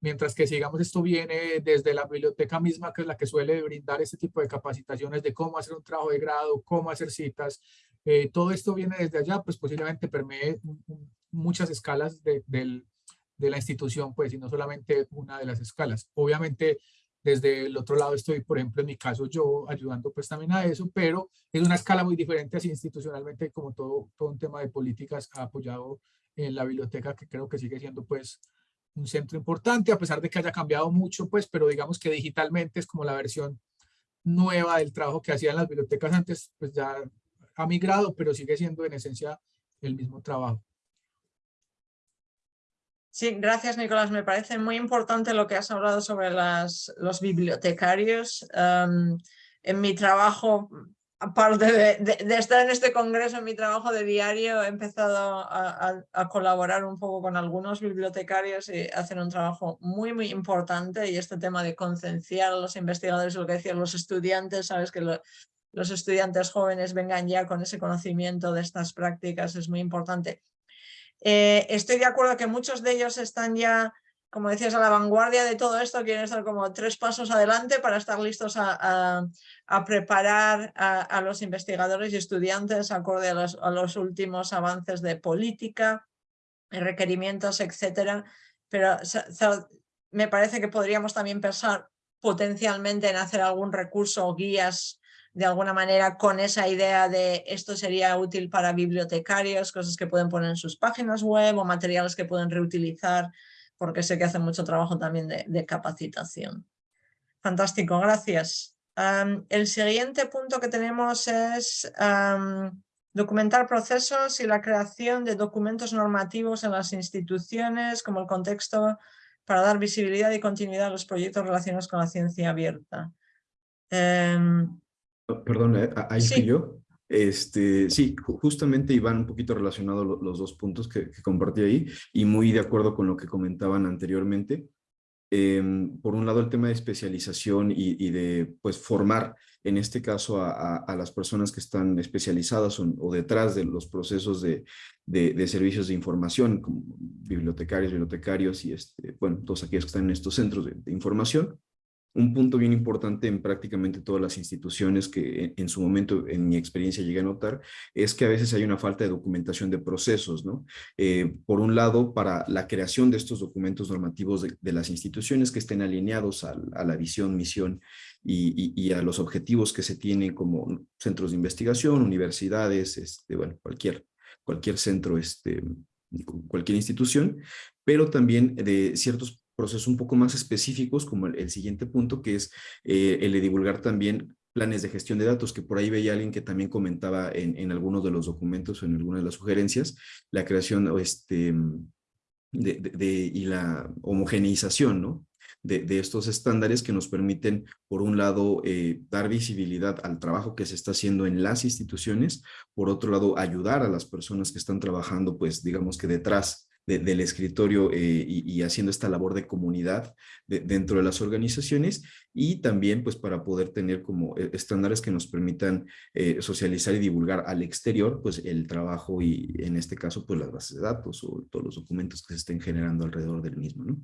mientras que sigamos esto viene desde la biblioteca misma, que es la que suele brindar este tipo de capacitaciones de cómo hacer un trabajo de grado, cómo hacer citas, eh, todo esto viene desde allá, pues posiblemente permee muchas escalas de, la institución, pues, y no solamente una de las escalas. Obviamente, desde el otro lado estoy, por ejemplo, en mi caso yo ayudando pues también a eso, pero es una escala muy diferente así institucionalmente como todo, un tema de políticas apoyado en la biblioteca que creo que sigue siendo pues un centro importante a pesar de que haya cambiado mucho pues, pero digamos que digitalmente es como la versión nueva del trabajo que hacían las bibliotecas antes, pues ya ha migrado, pero sigue siendo en esencia el mismo trabajo. Sí, gracias Nicolás. Me parece muy importante lo que has hablado sobre las, los bibliotecarios. en mi trabajo, aparte de, estar en este congreso, en mi trabajo de diario, he empezado a, colaborar un poco con algunos bibliotecarios y hacen un trabajo muy, muy importante. Y este tema de concienciar a los investigadores, lo que decían los estudiantes, sabes que los estudiantes jóvenes vengan ya con ese conocimiento de estas prácticas es muy importante. Eh, estoy de acuerdo que muchos de ellos están ya, como decías, a la vanguardia de todo esto, quieren estar como tres pasos adelante para estar listos a, preparar a, los investigadores y estudiantes acorde a los, últimos avances de política, requerimientos, etcétera. Pero me parece que podríamos también pensar potencialmente en hacer algún recurso o guías de alguna manera con esa idea de esto sería útil para bibliotecarios, cosas que pueden poner en sus páginas web o materiales que pueden reutilizar, porque sé que hacen mucho trabajo también de, capacitación. Fantástico, gracias. el siguiente punto que tenemos es documentar procesos y la creación de documentos normativos en las instituciones como el contexto para dar visibilidad y continuidad a los proyectos relacionados con la ciencia abierta. Em, Perdón, eh, ahí sí. yo. Este, sí, justamente iban un poquito relacionados los dos puntos que, compartí ahí y muy de acuerdo con lo que comentaban anteriormente. Em, por un lado, el tema de especialización y, de pues, formar, en este caso, a, las personas que están especializadas o, detrás de los procesos de, de, servicios de información, como bibliotecarios, bibliotecarios y este, bueno, todos aquellos que están en estos centros de información un punto bien importante en prácticamente todas las instituciones que en su momento, en mi experiencia, llegué a notar, es que a veces hay una falta de documentación de procesos, ¿no? Eh, por un lado, para la creación de estos documentos normativos de, las instituciones que estén alineados a, la visión, misión y, a los objetivos que se tienen como centros de investigación, universidades, este, bueno, cualquier, cualquier centro, este, cualquier institución, pero también de ciertos procesos un poco más específicos, como el, siguiente punto, que es eh, el de divulgar también planes de gestión de datos, que por ahí veía alguien que también comentaba en, en algunos de los documentos o en algunas de las sugerencias, la creación este, de, de, y la homogeneización, ¿no? De, de, estos estándares que nos permiten, por un lado, eh, dar visibilidad al trabajo que se está haciendo en las instituciones, por otro lado, ayudar a las personas que están trabajando, pues, digamos que detrás del escritorio eh, y, haciendo esta labor de comunidad dentro de las organizaciones y también pues para poder tener como eh, estándares que nos permitan eh, socializar y divulgar al exterior pues el trabajo y en este caso pues las bases de datos o todos los documentos que se estén generando alrededor del mismo, ¿no?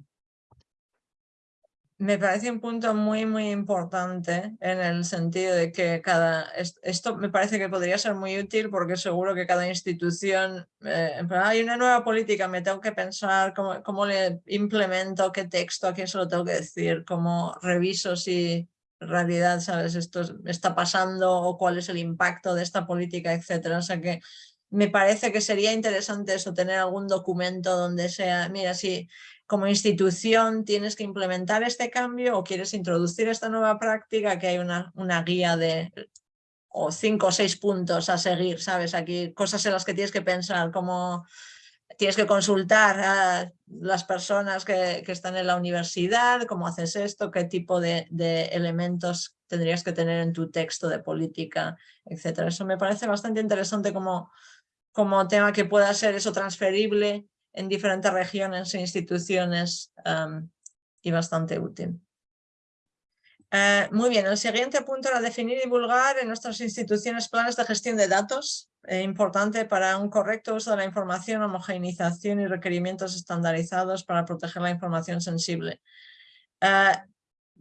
Me parece un punto muy, muy importante en el sentido de que cada... Esto me parece que podría ser muy útil porque seguro que cada institución... Eh, hay una nueva política, me tengo que pensar cómo, cómo le implemento, qué texto, a quién se lo tengo que decir, cómo reviso si realidad, ¿sabes? Esto está pasando o cuál es el impacto de esta política, etcétera. O sea que me parece que sería interesante eso, tener algún documento donde sea, mira, si como institución tienes que implementar este cambio o quieres introducir esta nueva práctica, que hay una, una guía de o cinco o seis puntos a seguir, ¿sabes? Aquí cosas en las que tienes que pensar, como tienes que consultar a las personas que, que están en la universidad, cómo haces esto, qué tipo de, de, elementos tendrías que tener en tu texto de política, etcétera. Eso me parece bastante interesante como, como tema que pueda ser eso transferible en diferentes regiones e instituciones y bastante útil. Eh, muy bien, el siguiente punto era definir y divulgar en nuestras instituciones planes de gestión de datos, eh, importante para un correcto uso de la información, homogeneización y requerimientos estandarizados para proteger la información sensible. Eh,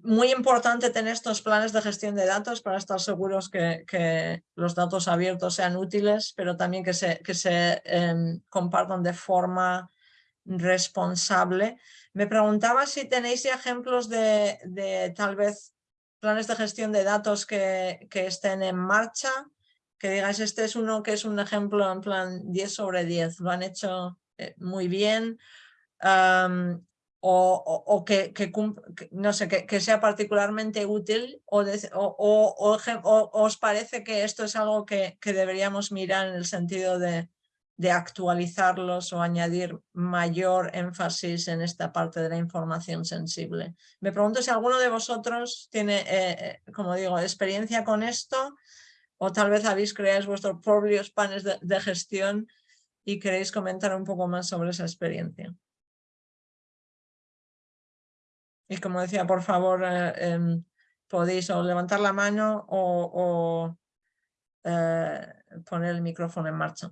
muy importante tener estos planes de gestión de datos para estar seguros que, los datos abiertos sean útiles, pero también que se, que se em, compartan de forma responsable. Me preguntaba si tenéis ejemplos de, de, tal vez planes de gestión de datos que, que, estén en marcha, que digáis este es uno que es un ejemplo en plan 10 sobre 10, lo han hecho eh, muy bien o, que, no sé, que, sea particularmente útil o, os parece que esto es algo que, deberíamos mirar en el sentido de, de actualizarlos o añadir mayor énfasis en esta parte de la información sensible. Me pregunto si alguno de vosotros tiene, eh, eh, como digo, experiencia con esto o tal vez habéis creado vuestros propios panes de, gestión y queréis comentar un poco más sobre esa experiencia. Y como decía, por favor, eh, em, podéis o levantar la mano o, poner el micrófono en marcha.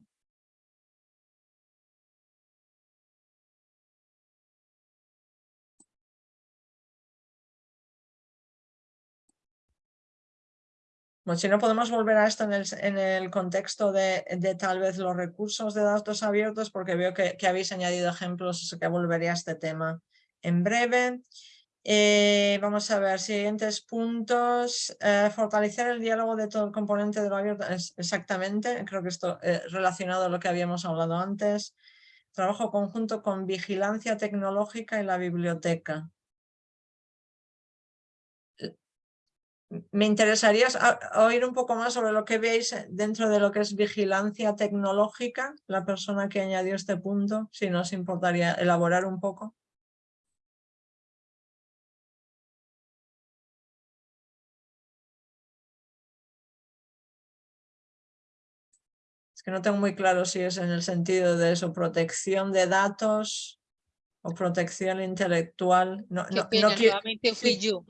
Bueno, si no podemos volver a esto en el, contexto de, tal vez los recursos de datos abiertos, porque veo que, habéis añadido ejemplos, así que volveré a este tema en breve. Eh, vamos a ver, siguientes puntos. Eh, fortalecer el diálogo de todo el componente de lo abierto. exactamente, creo que esto es relacionado a lo que habíamos hablado antes. Trabajo conjunto con vigilancia tecnológica y la biblioteca. me interesaría oír un poco más sobre lo que veis dentro de lo que es vigilancia tecnológica, la persona que añadió este punto, si nos importaría elaborar un poco. Es que no tengo muy claro si es en el sentido de eso, protección de datos, o protección intelectual. No, no, nuevamente fui yo.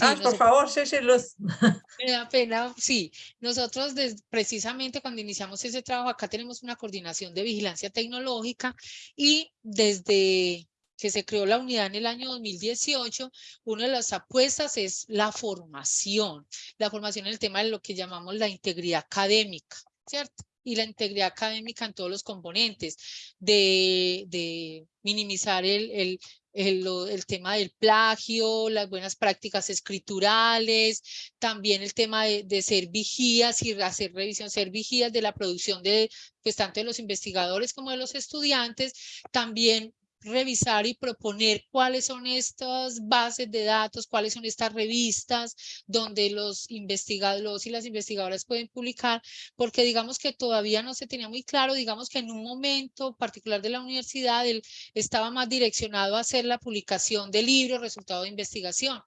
ah, por favor, sí, sí, Luz. Me da pena, sí. Nosotros precisamente cuando iniciamos ese trabajo, acá tenemos una coordinación de vigilancia tecnológica y desde que se creó la unidad en el año 2018, una de las apuestas es la formación, la formación en el tema de lo que llamamos la integridad académica, ¿cierto? Y la integridad académica en todos los componentes, de, minimizar el, el, el, tema del plagio, las buenas prácticas escriturales, también el tema de, de, ser vigías y hacer revisión, ser vigías de la producción de, pues tanto de los investigadores como de los estudiantes, también revisar y proponer cuáles son estas bases de datos, cuáles son estas revistas donde los investigadores y las investigadoras pueden publicar, porque digamos que todavía no se tenía muy claro, digamos que en un momento particular de la universidad él estaba más direccionado a hacer la publicación de libros, resultado de investigación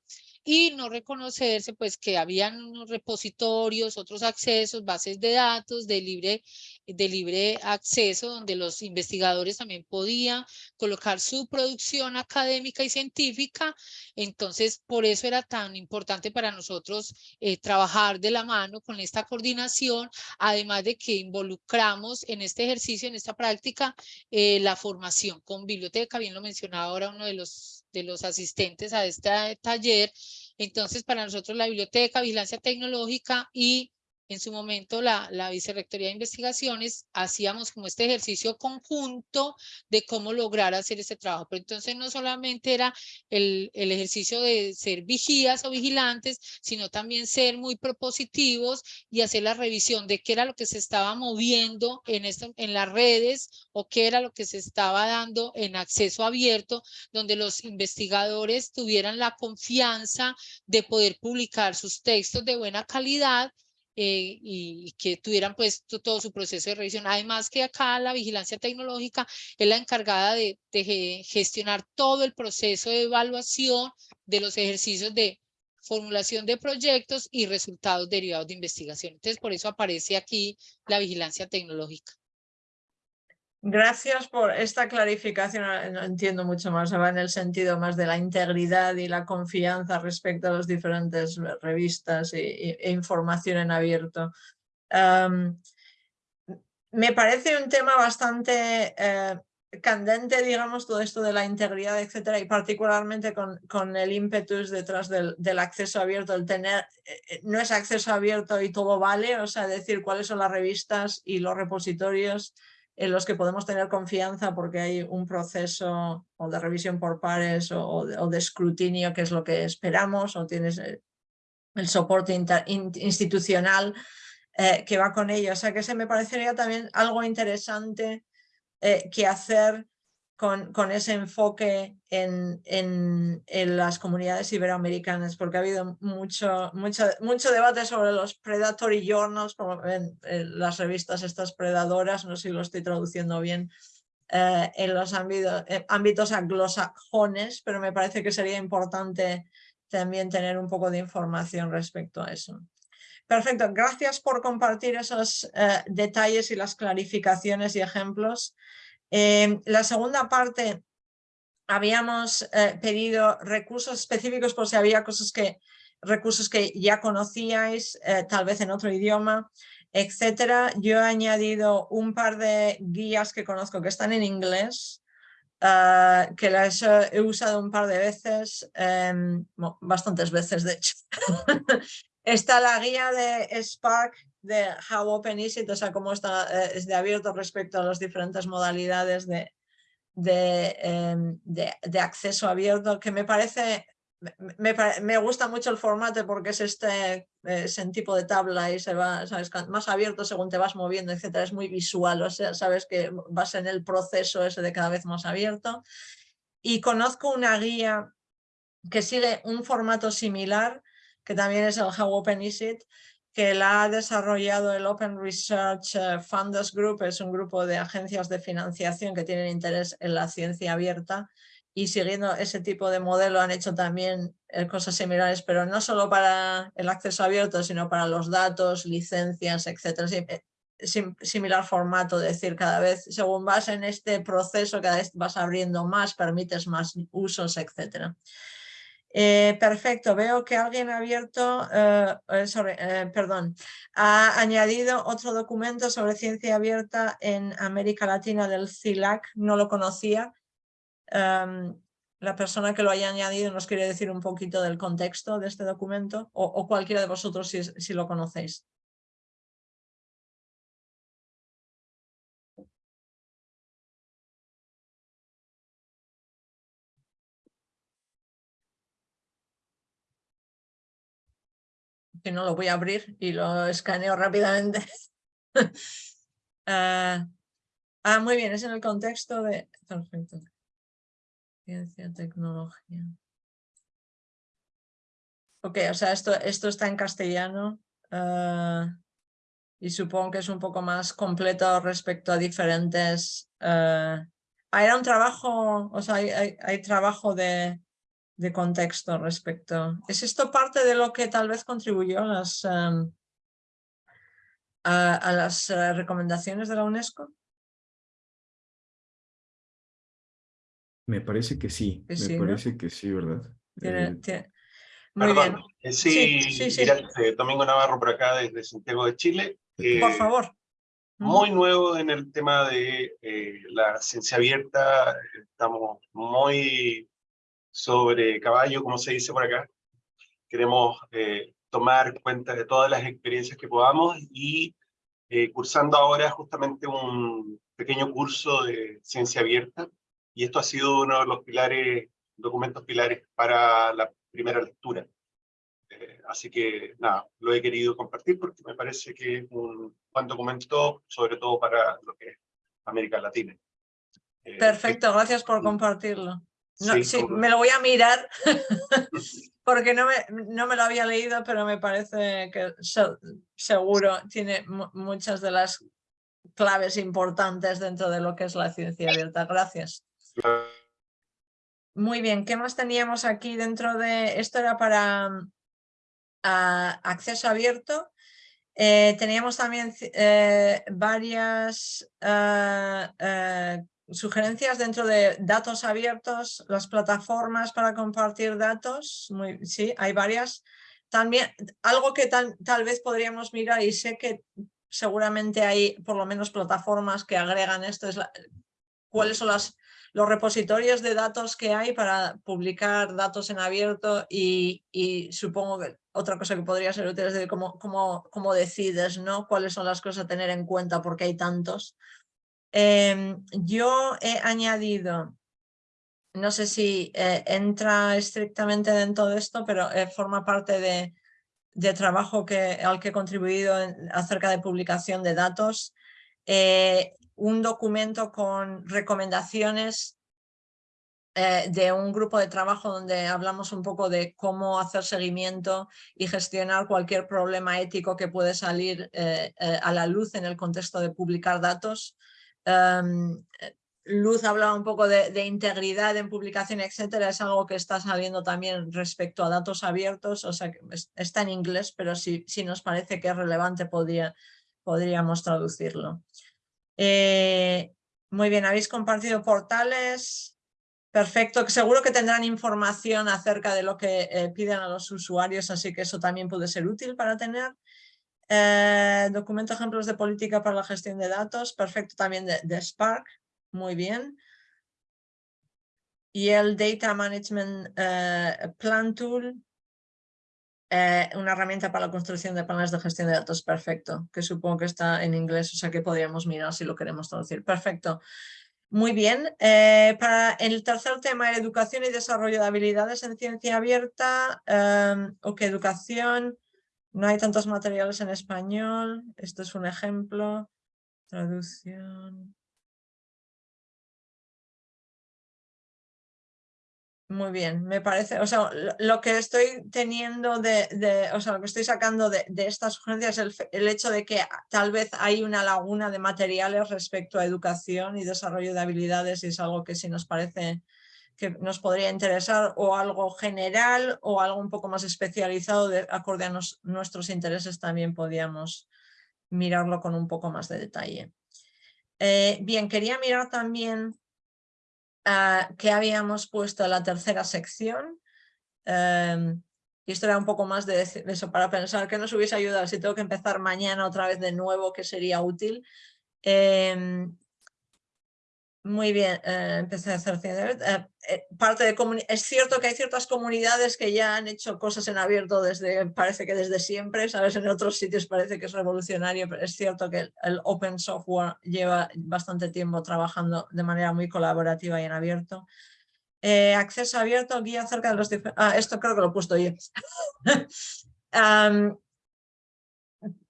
y no reconocerse pues que habían unos repositorios, otros accesos, bases de datos de libre, de libre acceso donde los investigadores también podían colocar su producción académica y científica. Entonces, por eso era tan importante para nosotros eh, trabajar de la mano con esta coordinación, además de que involucramos en este ejercicio, en esta práctica, eh, la formación con biblioteca, bien lo mencionaba ahora uno de los de los asistentes a este taller. Entonces, para nosotros la biblioteca, vigilancia tecnológica y en su momento la, la Vicerrectoría de Investigaciones, hacíamos como este ejercicio conjunto de cómo lograr hacer este trabajo. Pero entonces no solamente era el, ejercicio de ser vigías o vigilantes, sino también ser muy propositivos y hacer la revisión de qué era lo que se estaba moviendo en, en las redes o qué era lo que se estaba dando en acceso abierto, donde los investigadores tuvieran la confianza de poder publicar sus textos de buena calidad eh, y, que tuvieran pues todo su proceso de revisión. Además que acá la vigilancia tecnológica es la encargada de, gestionar todo el proceso de evaluación de los ejercicios de formulación de proyectos y resultados derivados de investigación. Entonces, por eso aparece aquí la vigilancia tecnológica. Gracias por esta clarificación. No entiendo mucho más, va en el sentido más de la integridad y la confianza respecto a las diferentes revistas e, información en abierto. me parece un tema bastante eh, candente, digamos, todo esto de la integridad, etcétera, y particularmente con, con el ímpetus detrás del, del, acceso abierto, el tener, eh, eh, no es acceso abierto y todo vale, o sea, decir cuáles son las revistas y los repositorios en los que podemos tener confianza porque hay un proceso o de revisión por pares o, de, escrutinio que es lo que esperamos o tienes el, soporte institucional eh, que va con ello. O sea que se me parecería también algo interesante eh, que hacer con, con ese enfoque en, en, en, las comunidades iberoamericanas, porque ha habido mucho, mucho, mucho debate sobre los predatory journals, como en, las revistas estas predadoras, no sé si lo estoy traduciendo bien, eh, en los ámbitos, eh, ámbitos anglosajones, pero me parece que sería importante también tener un poco de información respecto a eso. Perfecto, gracias por compartir esos eh, detalles y las clarificaciones y ejemplos. Eh, la segunda parte, habíamos eh, pedido recursos específicos por si había cosas que, recursos que ya conocíais, tal vez en otro idioma, etcétera. Yo he añadido un par de guías que conozco que están en inglés, que las he usado un par de veces, em, bastantes veces de hecho, Está la guía de Spark de How Open Is It, o sea, cómo está, eh, es de abierto respecto a las diferentes modalidades de, de, de, acceso abierto, que me parece, me, me, gusta mucho el formato porque es este es en tipo de tabla y se va, sabes, más abierto según te vas moviendo, etcétera, es muy visual, o sea, sabes que vas en el proceso ese de cada vez más abierto. Y conozco una guía que sigue un formato similar, que también es el How Open Is It, que la ha desarrollado el Open Research eh, Funders Group, es un grupo de agencias de financiación que tienen interés en la ciencia abierta y siguiendo ese tipo de modelo han hecho también eh, cosas similares, pero no solo para el acceso abierto, sino para los datos, licencias, etcétera. Eh, similar formato, es decir, cada vez, según vas en este proceso, cada vez vas abriendo más, permites más usos, etcétera. Eh, perfecto, veo que alguien ha abierto, eh, eh, perdón, ha añadido otro documento sobre ciencia abierta en América Latina del CILAC, no lo conocía. Em, la persona que lo haya añadido nos quiere decir un poquito del contexto de este documento o, cualquiera de vosotros si lo conocéis. Que no lo voy a abrir y lo escaneo rápidamente. Ah, ah, muy bien, es en el contexto de... Perfecto. Ciencia, tecnología. Ok, o sea, esto, esto está en castellano ah, y supongo que es un poco más completo respecto a diferentes... Uh, era un trabajo, o sea, hay, hay trabajo de, de contexto respecto. ¿Es esto parte de lo que tal vez contribuyó a las, em, a, las eh, recomendaciones de la UNESCO? Me parece que sí, me parece que sí, ¿verdad? Eh, muy bien. Eh, sí, sí, Domingo Navarro por acá desde Santiago de Chile. por favor. Muy nuevo en el tema de la ciencia abierta, estamos muy sobre caballo, como se dice por acá. Queremos eh, tomar cuenta de todas las experiencias que podamos y eh, cursando ahora justamente un pequeño curso de ciencia abierta y esto ha sido uno de los pilares, documentos pilares para la primera lectura. Eh, así que nada, lo he querido compartir porque me parece que es un buen documento, sobre todo para lo que es América Latina. Perfecto, gracias por compartirlo. No, sí, me lo voy a mirar porque no me, no me, lo había leído, pero me parece que seguro tiene muchas de las claves importantes dentro de lo que es la ciencia abierta. Gracias. Muy bien, ¿qué más teníamos aquí dentro de... Esto era para ah, acceso abierto. Eh, teníamos también eh, varias uh, sugerencias dentro de datos abiertos, las plataformas para compartir datos, sí, hay varias. También algo que tal, tal vez podríamos mirar y sé que seguramente hay por lo menos plataformas que agregan esto, es cuáles son las, los repositorios de datos que hay para publicar datos en abierto y, y supongo que otra cosa que podría ser útil es cómo, cómo, cómo decides, ¿no? Cuáles son las cosas a tener en cuenta porque hay tantos. Em, yo he añadido, no sé si eh, entra estrictamente dentro de esto, pero eh, forma parte de, trabajo al que he contribuido acerca de publicación de datos, eh, un documento con recomendaciones de un grupo de trabajo donde hablamos un poco de cómo hacer seguimiento y gestionar cualquier problema ético que puede salir a la luz en el contexto de publicar datos. Em, luz hablaba un poco de, integridad en publicación, etcétera, es algo que está saliendo también respecto a datos abiertos, o sea, está en inglés, pero si, si nos parece que es relevante podría, podríamos traducirlo. muy bien, habéis compartido portales, Perfecto, seguro que tendrán información acerca de lo que eh, piden a los usuarios, así que eso también puede ser útil para tener. Eh, documento ejemplos de política para la gestión de datos, perfecto también de, Spark, muy bien. Y el Data Management eh, Plan Tool, una herramienta para la construcción de planes de gestión de datos, perfecto, que supongo que está en inglés, o sea que podríamos mirar si lo queremos traducir. Perfecto. Muy bien. Eh, para el tercer tema, educación y desarrollo de habilidades en ciencia abierta. Em, o que educación, no hay tantos materiales en español. Esto es un ejemplo. Traducción. Muy bien, me parece, o sea, lo que estoy teniendo de, o sea, lo que estoy sacando de, estas sugerencias es el, hecho de que tal vez hay una laguna de materiales respecto a educación y desarrollo de habilidades y es algo que si nos parece que nos podría interesar o algo general o algo un poco más especializado de acorde a nuestros intereses también podríamos mirarlo con un poco más de detalle. Eh, bien, quería mirar también Ah, que habíamos puesto la tercera sección. Em, y esto era un poco más de eso, para pensar que nos hubiese ayudado si tengo que empezar mañana otra vez de nuevo, que sería útil. Em, muy bien, eh, empecé a hacer eh, eh, parte de Es cierto que hay ciertas comunidades que ya han hecho cosas en abierto desde, parece que desde siempre, sabes, en otros sitios parece que es revolucionario, pero es cierto que el, open software lleva bastante tiempo trabajando de manera muy colaborativa y en abierto. acceso abierto, guía acerca de los. Ah, esto creo que lo he puesto yo.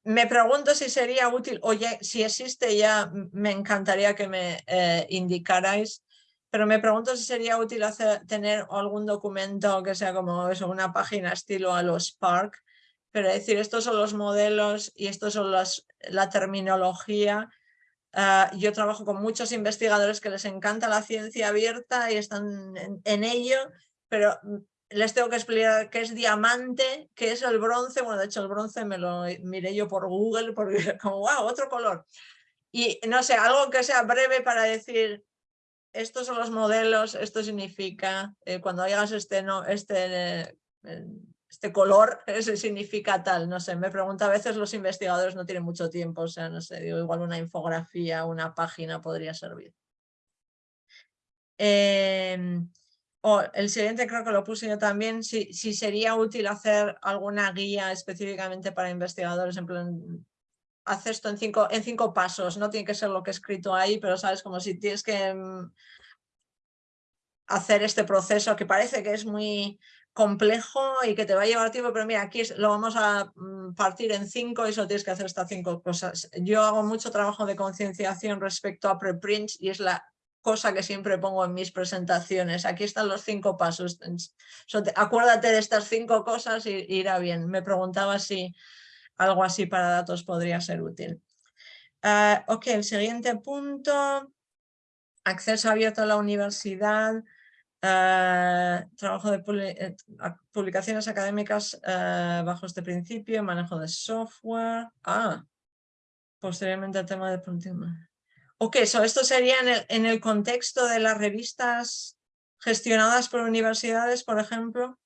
me pregunto si sería útil, oye, si existe ya, me encantaría que me eh, indicarais, pero me pregunto si sería útil hacer, tener algún documento que sea como eso, una página estilo a los Spark, pero decir, estos son los modelos y estos son las, la terminología. Ah, yo trabajo con muchos investigadores que les encanta la ciencia abierta y están en ello, pero les tengo que explicar qué es diamante, qué es el bronce. Bueno, de hecho el bronce me lo miré yo por Google porque como, wow, otro color. Y no sé, algo que sea breve para decir, estos son los modelos, esto significa, eh, cuando hagas este, no, este, eh, este color, eso significa tal, no sé, me pregunto a veces los investigadores no tienen mucho tiempo, o sea, no sé, digo, igual una infografía, una página podría servir. Eh, o el siguiente creo que lo puse yo también, si, si sería útil hacer alguna guía específicamente para investigadores, en plan, haz esto en cinco, en cinco pasos, no tiene que ser lo que he escrito ahí, pero sabes, como si tienes que mm, hacer este proceso que parece que es muy complejo y que te va a llevar tiempo, pero mira, aquí lo vamos a mm, partir en cinco y solo tienes que hacer estas cinco cosas. Yo hago mucho trabajo de concienciación respecto a preprints y es la cosa que siempre pongo en mis presentaciones. Aquí están los cinco pasos. Acuérdate de estas cinco cosas y irá bien. Me preguntaba si algo así para datos podría ser útil. Ah, ok, el siguiente punto. Acceso abierto a la universidad. Ah, trabajo de eh, publicaciones académicas ah, bajo este principio, manejo de software. Ah, posteriormente el tema de Ok, so esto sería en el, contexto de las revistas gestionadas por universidades, por ejemplo.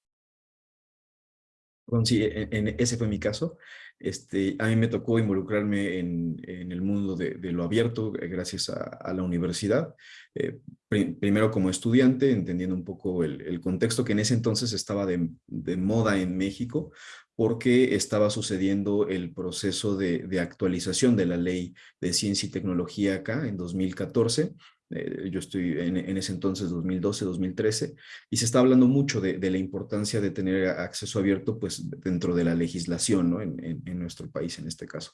Sí, en, ese fue mi caso. Este, a mí me tocó involucrarme en, el mundo de, lo abierto eh, gracias a, la universidad. Eh, primero como estudiante, entendiendo un poco el, contexto que en ese entonces estaba de, de, moda en México, porque estaba sucediendo el proceso de, actualización de la ley de ciencia y tecnología acá en 2014 eh, yo estoy en, ese entonces 2012, 2013, y se está hablando mucho de, la importancia de tener acceso abierto pues dentro de la legislación ¿no? en, nuestro país en este caso.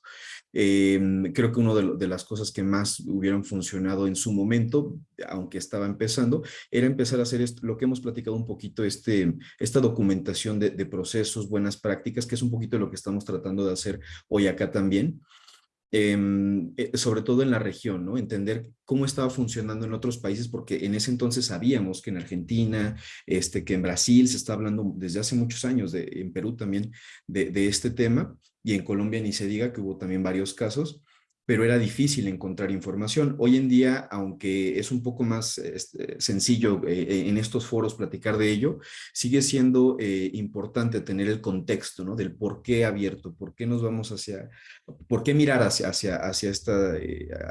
Em, creo que una de, las cosas que más hubieran funcionado en su momento, aunque estaba empezando, era empezar a hacer lo que hemos platicado un poquito, este, esta documentación de, de procesos, buenas prácticas, que es un poquito lo que estamos tratando de hacer hoy acá también, eh, sobre todo en la región, ¿no? Entender cómo estaba funcionando en otros países, porque en ese entonces sabíamos que en Argentina, este, que en Brasil se está hablando desde hace muchos años, de, en Perú también, de, de este tema, y en Colombia ni se diga que hubo también varios casos, pero era difícil encontrar información. Hoy en día, aunque es un poco más este, sencillo eh, eh, en estos foros platicar de ello, sigue siendo eh, importante tener el contexto, ¿no? Del por qué abierto, por qué nos vamos hacia, por qué mirar hacia, hacia, hacia, esta,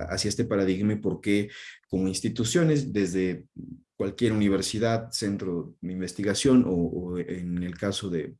hacia este paradigma y por qué como instituciones, desde cualquier universidad, centro de investigación o en el caso de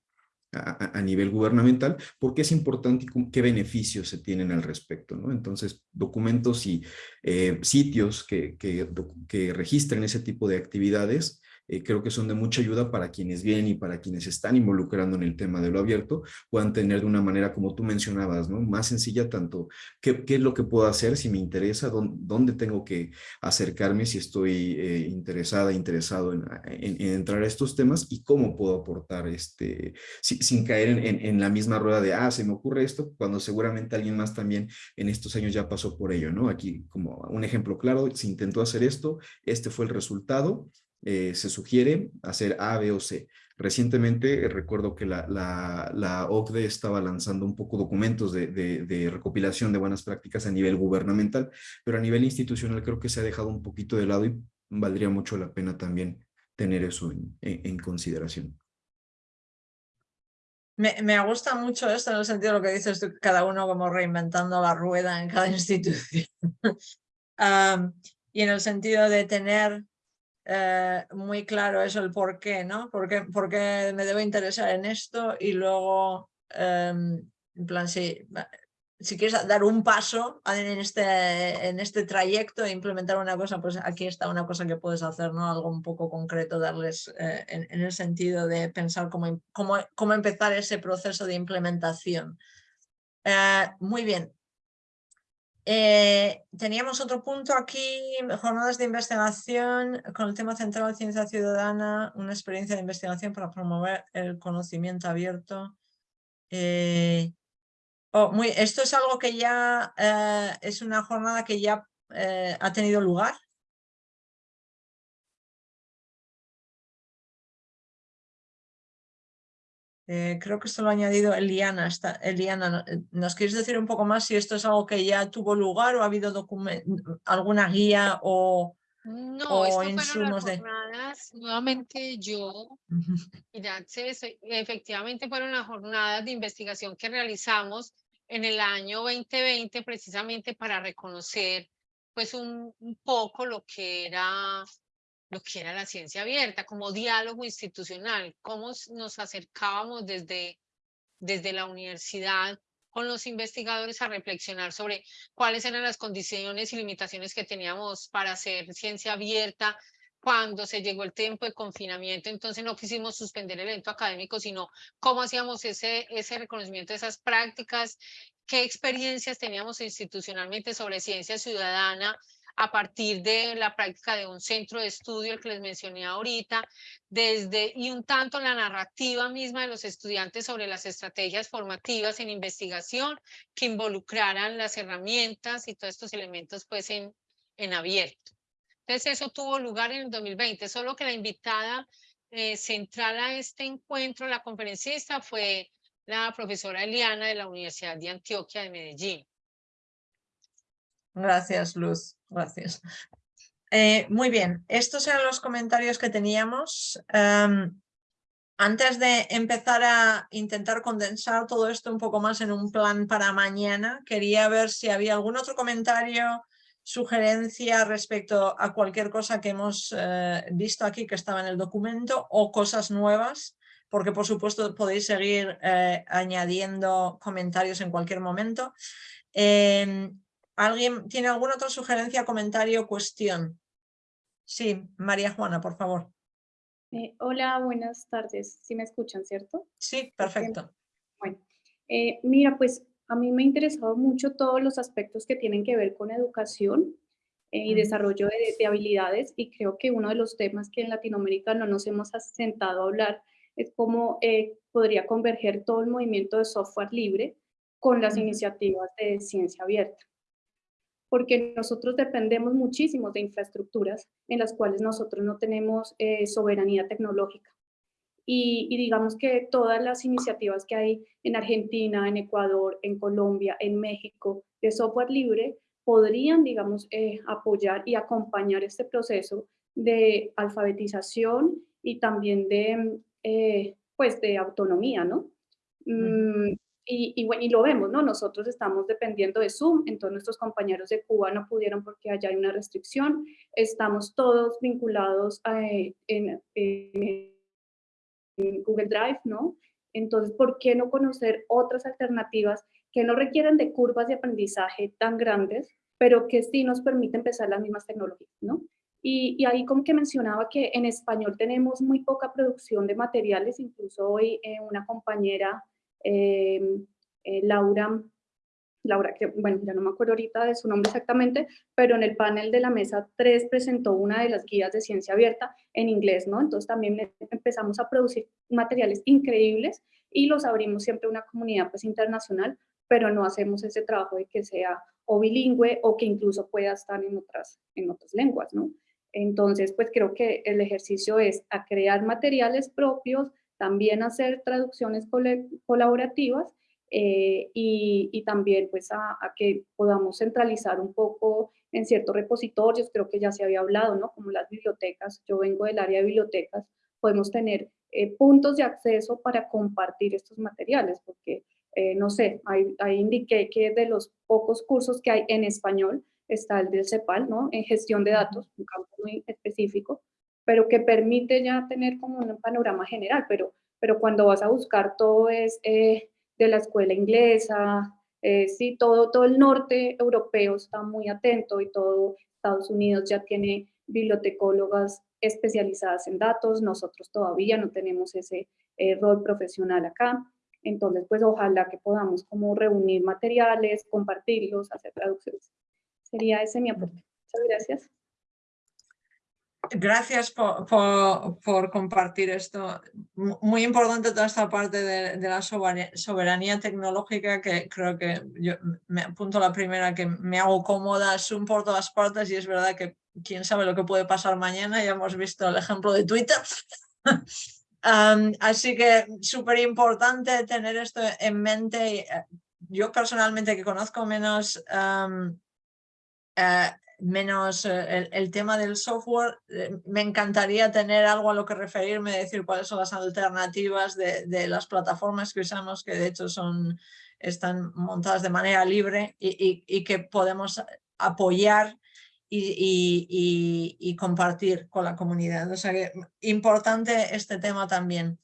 a, nivel gubernamental, porque es importante qué beneficios se tienen al respecto, ¿no? Entonces, documentos y eh, sitios que, que, que registren ese tipo de actividades eh, creo que son de mucha ayuda para quienes vienen y para quienes están involucrando en el tema de lo abierto, puedan tener de una manera como tú mencionabas, ¿no? Más sencilla tanto qué, qué es lo que puedo hacer si me interesa, dónde, tengo que acercarme si estoy eh, interesada, interesado en, en, entrar a estos temas y cómo puedo aportar este, sin caer en, en, la misma rueda de, ah, se me ocurre esto, cuando seguramente alguien más también en estos años ya pasó por ello, ¿no? Aquí como un ejemplo claro, se intentó hacer esto, este fue el resultado, eh, se sugiere hacer A, B o C. Recientemente recuerdo que la, la, OCDE estaba lanzando un poco documentos de, recopilación de buenas prácticas a nivel gubernamental, pero a nivel institucional creo que se ha dejado un poquito de lado y valdría mucho la pena también tener eso en, consideración. Me, me, gusta mucho esto en el sentido de lo que dices cada uno como reinventando la rueda en cada institución. y en el sentido de tener eh, muy claro eso, el por qué, ¿no? ¿Por qué, me debo interesar en esto? Y luego, em, en plan, si, si quieres dar un paso en este, en este trayecto e implementar una cosa, pues aquí está una cosa que puedes hacer, ¿no? Algo un poco concreto, darles eh, en, el sentido de pensar cómo, cómo, cómo empezar ese proceso de implementación. Eh, muy bien, eh, teníamos otro punto aquí, jornadas de investigación con el tema central de ciencia ciudadana, una experiencia de investigación para promover el conocimiento abierto. Eh, oh, muy, esto es algo que ya eh, es una jornada que ya ha tenido lugar. Eh, creo que esto lo ha añadido Eliana. Eliana, eh, ¿nos quieres decir un poco más si esto es algo que ya tuvo lugar o ha habido alguna guía o, no, esto fueron las jornadas, nuevamente yo, efectivamente fueron las jornadas de investigación que realizamos en el año 2020 precisamente para reconocer pues un poco lo que era lo que era la ciencia abierta, como diálogo institucional, cómo nos acercábamos desde, desde la universidad con los investigadores a reflexionar sobre cuáles eran las condiciones y limitaciones que teníamos para hacer ciencia abierta cuando se llegó el tiempo de confinamiento, entonces no quisimos suspender el evento académico, sino cómo hacíamos ese, ese reconocimiento de esas prácticas, qué experiencias teníamos institucionalmente sobre ciencia ciudadana, a partir de la práctica de un centro de estudio, el que les mencioné ahorita, desde y un tanto la narrativa misma de los estudiantes sobre las estrategias formativas en investigación que involucraran las herramientas y todos estos elementos pues en, en abierto. Entonces eso tuvo lugar en el 2020, solo que la invitada eh, central a este encuentro, la conferencista, fue la profesora Eliana de la Universidad de Antioquia de Medellín. Gracias, Luz. Gracias. Eh, muy bien, estos eran los comentarios que teníamos. Em, antes de empezar a intentar condensar todo esto un poco más en un plan para mañana, quería ver si había algún otro comentario, sugerencia respecto a cualquier cosa que hemos eh, visto aquí que estaba en el documento o cosas nuevas, porque por supuesto podéis seguir eh, añadiendo comentarios en cualquier momento. Em, ¿Alguien tiene alguna otra sugerencia, comentario, cuestión? Sí, María Juana, por favor. Eh, hola, buenas tardes. ¿Sí me escuchan, cierto? Sí, perfecto. Bueno, eh, mira, pues a mí me ha interesado mucho todos los aspectos que tienen que ver con educación eh, y desarrollo de, habilidades y creo que uno de los temas que en Latinoamérica no nos hemos sentado a hablar es cómo podría converger todo el movimiento de software libre con las iniciativas de ciencia abierta porque nosotros dependemos muchísimo de infraestructuras en las cuales nosotros no tenemos eh, soberanía tecnológica. Y, digamos que todas las iniciativas que hay en Argentina, en Ecuador, en Colombia, en México, de software libre, podrían, digamos, eh, apoyar y acompañar este proceso de alfabetización y también de, eh, pues, de autonomía, ¿no? Y, bueno, y lo vemos, ¿no? Nosotros estamos dependiendo de Zoom, entonces nuestros compañeros de Cuba no pudieron porque allá hay una restricción. Estamos todos vinculados eh, en, Google Drive, ¿no? Entonces, ¿por qué no conocer otras alternativas que no requieren de curvas de aprendizaje tan grandes, pero que sí nos permiten empezar las mismas tecnologías, ¿no? Y, y, ahí como que mencionaba que en español tenemos muy poca producción de materiales, incluso hoy eh, una compañera Em, eh, Laura, Laura, que bueno, ya no me acuerdo ahorita de su nombre exactamente, pero en el panel de la mesa 3 presentó una de las guías de ciencia abierta en inglés, ¿no? Entonces también empezamos a producir materiales increíbles y los abrimos siempre a una comunidad pues internacional, pero no hacemos ese trabajo de que sea o bilingüe o que incluso pueda estar en otras, en otras lenguas, ¿no? Entonces, pues creo que el ejercicio es a crear materiales propios, también hacer traducciones colaborativas eh, y, también pues a, que podamos centralizar un poco en ciertos repositorios, creo que ya se había hablado, ¿no? Como las bibliotecas, yo vengo del área de bibliotecas, podemos tener eh, puntos de acceso para compartir estos materiales, porque, eh, no sé, ahí, ahí, indiqué que de los pocos cursos que hay en español está el del CEPAL, ¿no? En gestión de datos, un campo muy específico, pero que permite ya tener como un panorama general, pero, pero cuando vas a buscar todo es eh, de la escuela inglesa, eh, sí, todo, todo el norte europeo está muy atento y todo Estados Unidos ya tiene bibliotecólogas especializadas en datos, nosotros todavía no tenemos ese eh, rol profesional acá, entonces pues ojalá que podamos como reunir materiales, compartirlos, hacer traducciones. Sería ese mi aporte. Muchas gracias. Gracias por, por, compartir esto. Muy importante toda esta parte de, la soberanía, tecnológica que creo que yo me apunto la primera que me hago cómoda, Zoom por todas partes y es verdad que quién sabe lo que puede pasar mañana, ya hemos visto el ejemplo de Twitter. así que súper importante tener esto en mente. Yo personalmente que conozco menos eh, menos eh, el, tema del software, eh, me encantaría tener algo a lo que referirme, decir cuáles son las alternativas de, las plataformas que usamos, que de hecho son, están montadas de manera libre y, que podemos apoyar y, compartir con la comunidad. O sea que importante este tema también.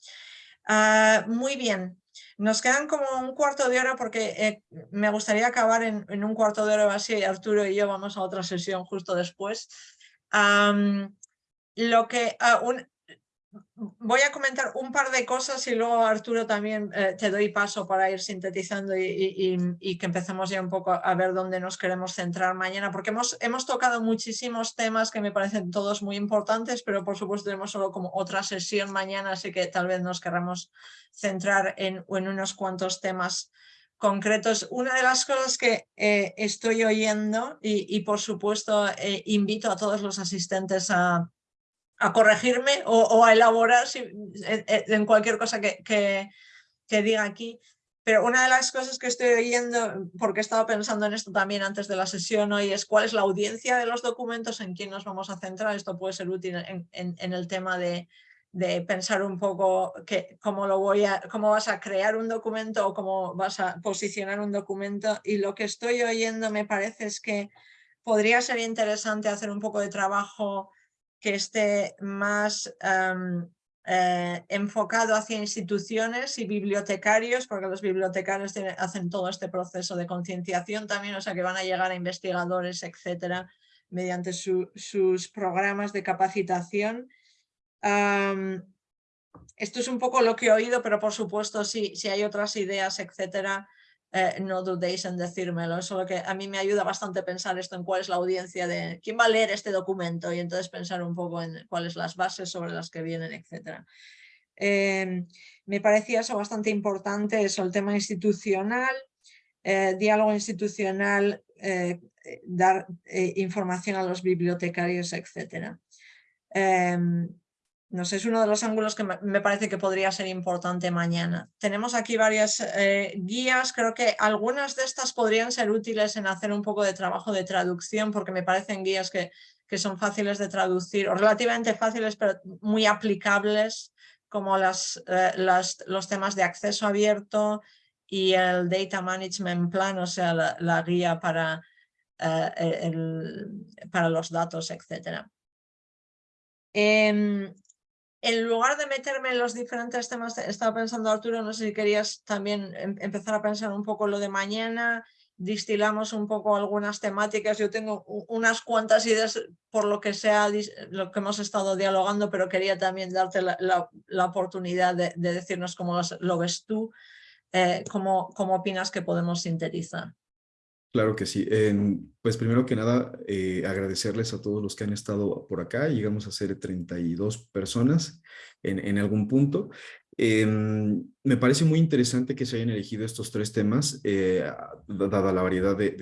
Ah, muy bien, nos quedan como un cuarto de hora porque eh, me gustaría acabar en, un cuarto de hora así Arturo y yo vamos a otra sesión justo después. lo que, ah, voy a comentar un par de cosas y luego Arturo también eh, te doy paso para ir sintetizando y, que empecemos ya un poco a ver dónde nos queremos centrar mañana, porque hemos, hemos tocado muchísimos temas que me parecen todos muy importantes, pero por supuesto tenemos solo como otra sesión mañana, así que tal vez nos queramos centrar en, en unos cuantos temas concretos. Una de las cosas que eh, estoy oyendo y, por supuesto eh, invito a todos los asistentes a, a corregirme o, a elaborar en, cualquier cosa que, que, diga aquí. Pero una de las cosas que estoy oyendo, porque he estado pensando en esto también antes de la sesión hoy, es cuál es la audiencia de los documentos, en quién nos vamos a centrar. Esto puede ser útil en, en, el tema de, de, pensar un poco que, cómo, lo voy a, cómo vas a crear un documento o cómo vas a posicionar un documento. Y lo que estoy oyendo me parece es que podría ser interesante hacer un poco de trabajo que esté más eh, enfocado hacia instituciones y bibliotecarios, porque los bibliotecarios hacen todo este proceso de concienciación también, o sea que van a llegar a investigadores, etcétera, mediante sus programas de capacitación. esto es un poco lo que he oído, pero por supuesto si, si hay otras ideas, etcétera, eh, no dudéis en decírmelo. Eso lo que a mí me ayuda bastante pensar esto en cuál es la audiencia de quién va a leer este documento y entonces pensar un poco en cuáles las bases sobre las que vienen, etcétera. Em, me parecía eso bastante importante, eso, el tema institucional, eh, diálogo institucional, eh, dar información a los bibliotecarios, etcétera. Em, no sé, es uno de los ángulos que me parece que podría ser importante mañana. Tenemos aquí varias eh, guías, creo que algunas de estas podrían ser útiles en hacer un poco de trabajo de traducción porque me parecen guías que, que son fáciles de traducir o relativamente fáciles pero muy aplicables como las, eh, las, los temas de acceso abierto y el Data Management Plan, o sea, la, guía para, eh, para los datos, etc en lugar de meterme en los diferentes temas, estaba pensando Arturo, no sé si querías también em, empezar a pensar un poco lo de mañana, distilamos un poco algunas temáticas, yo tengo unas cuantas ideas por lo que sea lo que hemos estado dialogando, pero quería también darte la, oportunidad de, decirnos cómo lo ves tú, eh, cómo, cómo opinas que podemos sintetizar. Claro que sí. pues primero que nada, eh, agradecerles a todos los que han estado por acá. Llegamos a ser 32 personas en, en algún punto. Em, me parece muy interesante que se hayan elegido estos tres temas, eh, dada la variedad de,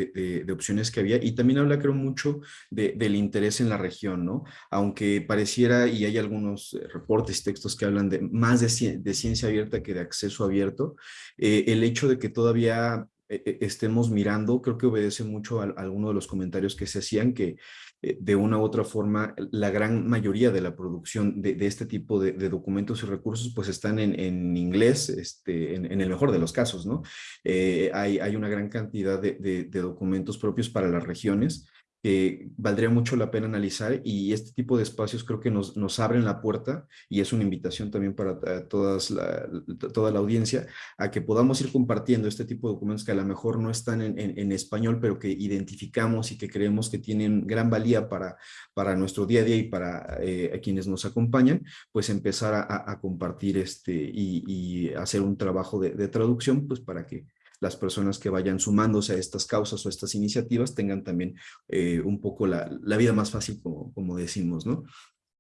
de, opciones que había, y también habla, creo, mucho del interés en la región, ¿no? Aunque pareciera, y hay algunos eh, reportes y textos que hablan de más de, ciencia abierta que de acceso abierto, el hecho de que todavía estemos mirando, creo que obedece mucho a, alguno de los comentarios que se hacían, que eh, de una u otra forma la gran mayoría de la producción de, este tipo de, documentos y recursos pues están en, inglés, este, en, el mejor de los casos, ¿no? Eh, hay, hay una gran cantidad de, documentos propios para las regiones, que valdría mucho la pena analizar y este tipo de espacios creo que nos, nos abren la puerta y es una invitación también para todas la, toda la audiencia a que podamos ir compartiendo este tipo de documentos que a lo mejor no están en, en, español pero que identificamos y que creemos que tienen gran valía para, para nuestro día a día y para eh, quienes nos acompañan, pues empezar a, compartir este y, y, hacer un trabajo de, de traducción pues para que las personas que vayan sumándose a estas causas o estas iniciativas tengan también eh, un poco la, vida más fácil, como, como decimos, ¿no?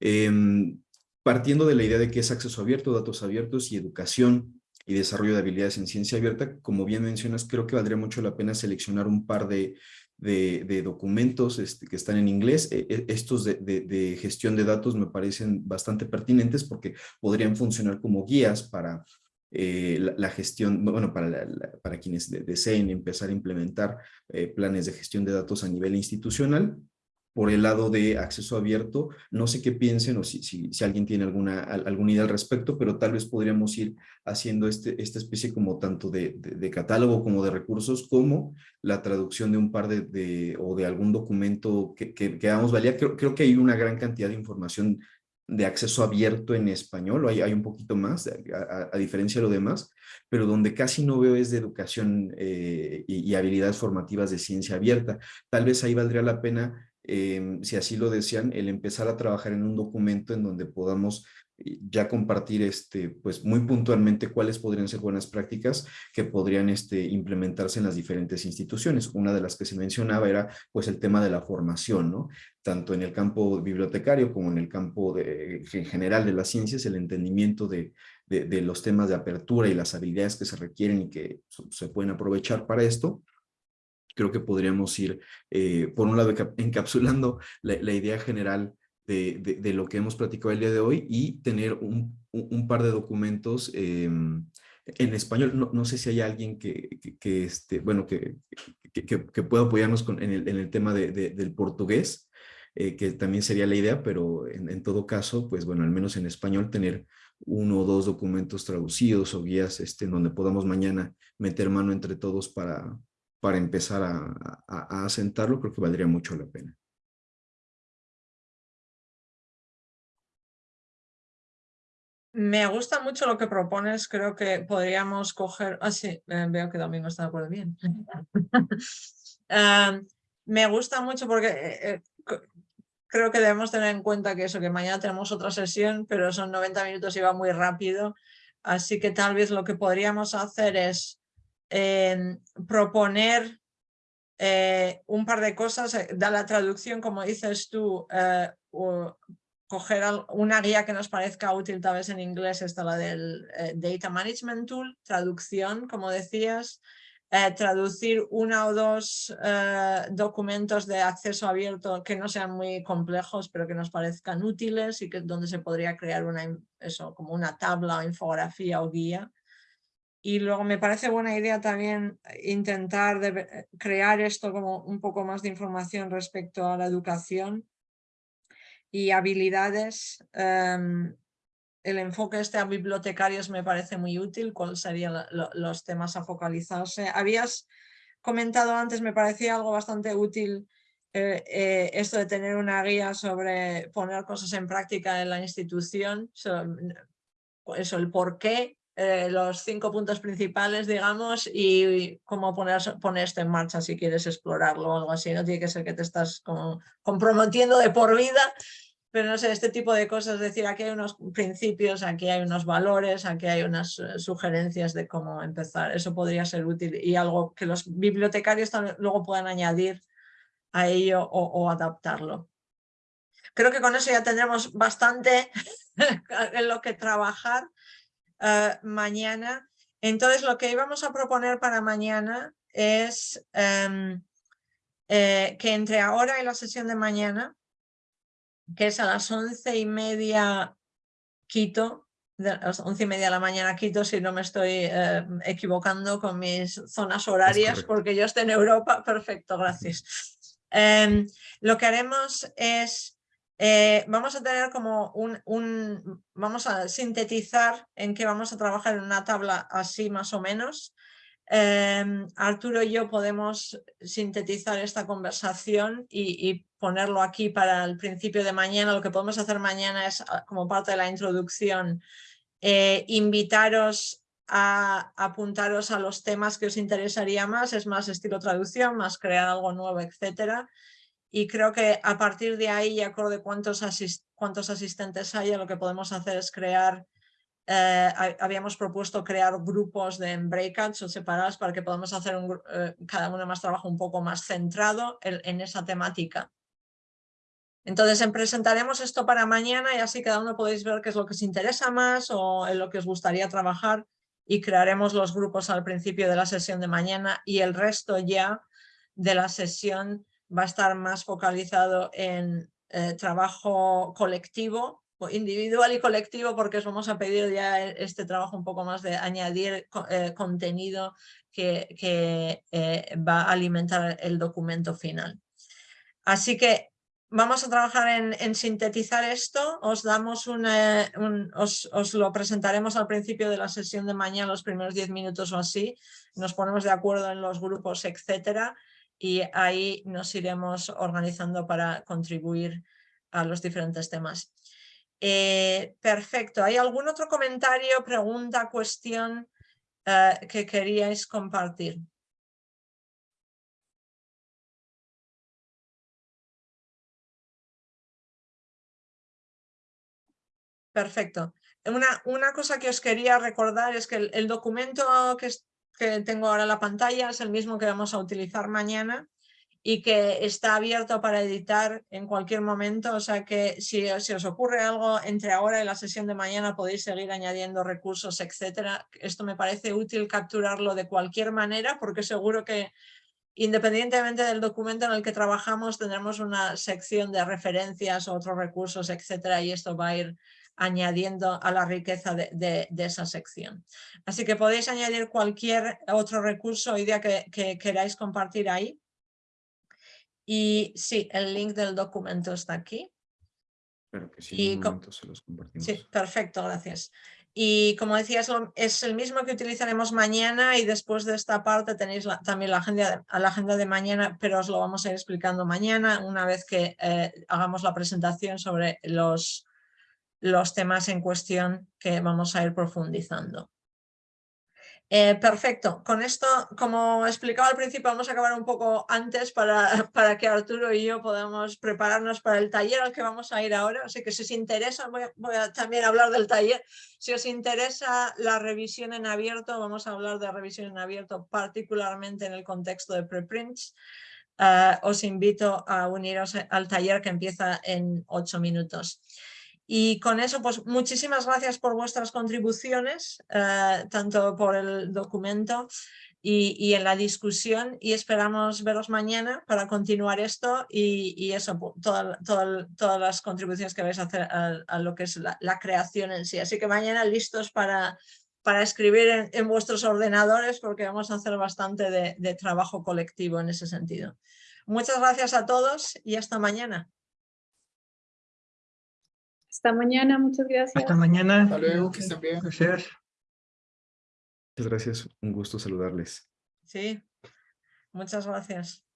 Em, partiendo de la idea de que es acceso abierto, datos abiertos y educación y desarrollo de habilidades en ciencia abierta, como bien mencionas, creo que valdría mucho la pena seleccionar un par de, de, documentos este, que están en inglés. E, e, estos de, gestión de datos me parecen bastante pertinentes porque podrían funcionar como guías para eh, la, gestión, bueno, para, para quienes deseen empezar a implementar eh, planes de gestión de datos a nivel institucional. Por el lado de acceso abierto, no sé qué piensen o si, si, alguien tiene alguna, alguna idea al respecto, pero tal vez podríamos ir haciendo este, esta especie como tanto de, de, catálogo como de recursos, como la traducción de un par de, o de algún documento que, que, que valía. Creo, creo que hay una gran cantidad de información de acceso abierto en español, hay, hay un poquito más, a, diferencia de lo demás, pero donde casi no veo es de educación eh, y, habilidades formativas de ciencia abierta. Tal vez ahí valdría la pena, em, si así lo desean, el empezar a trabajar en un documento en donde podamos ya compartir este, pues muy puntualmente cuáles podrían ser buenas prácticas que podrían este, implementarse en las diferentes instituciones. Una de las que se mencionaba era pues el tema de la formación, ¿no? Tanto en el campo bibliotecario como en el campo de, en general de las ciencias, el entendimiento de, de, los temas de apertura y las habilidades que se requieren y que se pueden aprovechar para esto creo que podríamos ir, eh, por un lado, encapsulando la, la idea general de, lo que hemos platicado el día de hoy y tener un, par de documentos em, en español. No, sé si hay alguien que, que, este, bueno, que, que, pueda apoyarnos con, en, el, tema del portugués, eh, que también sería la idea, pero en, todo caso, pues bueno, al menos en español tener uno o dos documentos traducidos o guías este, en donde podamos mañana meter mano entre todos para, para empezar a, a, a asentarlo, creo que valdría mucho la pena. Me gusta mucho lo que propones, creo que podríamos coger... Ah, sí, eh, veo que Domingo está de acuerdo bien. me gusta mucho porque eh, eh, creo que debemos tener en cuenta que eso, que mañana tenemos otra sesión, pero son 90 minutos y va muy rápido. Así que tal vez lo que podríamos hacer es em, proponer un par de cosas, da la traducción, como dices tú, eh, coger una guía que nos parezca útil, tal vez en inglés, está la del Data Management Tool, traducción, como decías, traducir una o dos documentos de acceso abierto que no sean muy complejos, pero que nos parezcan útiles y que donde se podría crear una, eso, como una tabla o infografía o guía. Y luego me parece buena idea también intentar eh, crear esto como un poco más de información respecto a la educación y habilidades. Em, el enfoque este a bibliotecarios me parece muy útil, cuáles serían los temas a focalizarse. Habías comentado antes, me parecía algo bastante útil eh, eh, esto de tener una guía sobre poner cosas en práctica en la institución, eso, el por qué eh, los cinco puntos principales, digamos, y cómo poner, poner esto en marcha si quieres explorarlo o algo así. No tiene que ser que te estás comprometiendo de por vida, pero no sé, este tipo de cosas, es decir, aquí hay unos principios, aquí hay unos valores, aquí hay unas eh, sugerencias de cómo empezar. Eso podría ser útil y algo que los bibliotecarios luego puedan añadir a ello o adaptarlo. Creo que con eso ya tendremos bastante en lo que trabajar. Ah, mañana. Entonces lo que íbamos a proponer para mañana es em, eh, que entre ahora y la sesión de mañana, que es a las once y media Quito, de las once y media de la mañana Quito, si no me estoy eh, equivocando con mis zonas horarias, porque yo estoy en Europa. Perfecto, gracias. Em, lo que haremos es eh, vamos a tener como un, vamos a sintetizar en qué vamos a trabajar en una tabla así más o menos. Em, Arturo y yo podemos sintetizar esta conversación y, ponerlo aquí para el principio de mañana. Lo que podemos hacer mañana es, ah, como parte de la introducción, eh, invitaros a apuntaros a los temas que os interesaría más, es más estilo traducción, más crear algo nuevo, etcétera y creo que a partir de ahí, y acuerdo de cuántos, cuántos asistentes haya, lo que podemos hacer es crear, eh, habíamos propuesto crear grupos de breakouts o separados para que podamos hacer un, eh, cada uno más trabajo un poco más centrado en, esa temática. Entonces presentaremos esto para mañana y así cada uno podéis ver qué es lo que os interesa más o en lo que os gustaría trabajar y crearemos los grupos al principio de la sesión de mañana y el resto ya de la sesión va a estar más focalizado en eh, trabajo colectivo, individual y colectivo, porque os vamos a pedir ya este trabajo un poco más de añadir eh, contenido que, que eh, va a alimentar el documento final. Así que vamos a trabajar en, sintetizar esto, os, damos una, os, os, lo presentaremos al principio de la sesión de mañana, los primeros 10 minutos o así, nos ponemos de acuerdo en los grupos, etcétera, y ahí nos iremos organizando para contribuir a los diferentes temas. Eh, perfecto. ¿Hay algún otro comentario, pregunta, cuestión eh, que queríais compartir? Perfecto. Una, una, cosa que os quería recordar es que el, el documento que, que tengo ahora la pantalla es el mismo que vamos a utilizar mañana y que está abierto para editar en cualquier momento, o sea que si, si, os ocurre algo entre ahora y la sesión de mañana podéis seguir añadiendo recursos, etcétera. Esto me parece útil capturarlo de cualquier manera porque seguro que independientemente del documento en el que trabajamos tendremos una sección de referencias, otros recursos, etcétera y esto va a ir añadiendo a la riqueza de, esa sección. Así que podéis añadir cualquier otro recurso o idea que, queráis compartir ahí. Y sí, el link del documento está aquí. Claro que sí, en un momento se los compartimos. Sí, perfecto, gracias. Y como decía, es, el mismo que utilizaremos mañana y después de esta parte tenéis también la agenda, la agenda de mañana, pero os lo vamos a ir explicando mañana una vez que eh, hagamos la presentación sobre los, los temas en cuestión que vamos a ir profundizando. Eh, perfecto. Con esto, como explicaba al principio, vamos a acabar un poco antes para, para que Arturo y yo podamos prepararnos para el taller al que vamos a ir ahora. Así que si os interesa, voy a, voy a también hablar del taller. Si os interesa la revisión en abierto, vamos a hablar de revisión en abierto, particularmente en el contexto de preprints. Eh, os invito a uniros al taller que empieza en ocho minutos. Y con eso, pues muchísimas gracias por vuestras contribuciones, eh, tanto por el documento y, en la discusión y esperamos veros mañana para continuar esto y, eso, toda, todas las contribuciones que vais a hacer a, lo que es la, creación en sí. Así que mañana listos para, para escribir en, vuestros ordenadores porque vamos a hacer bastante de trabajo colectivo en ese sentido. Muchas gracias a todos y hasta mañana. Hasta mañana, muchas gracias. Hasta mañana. Hasta luego, que estén bien. Gracias. Muchas gracias, un gusto saludarles. Sí, muchas gracias.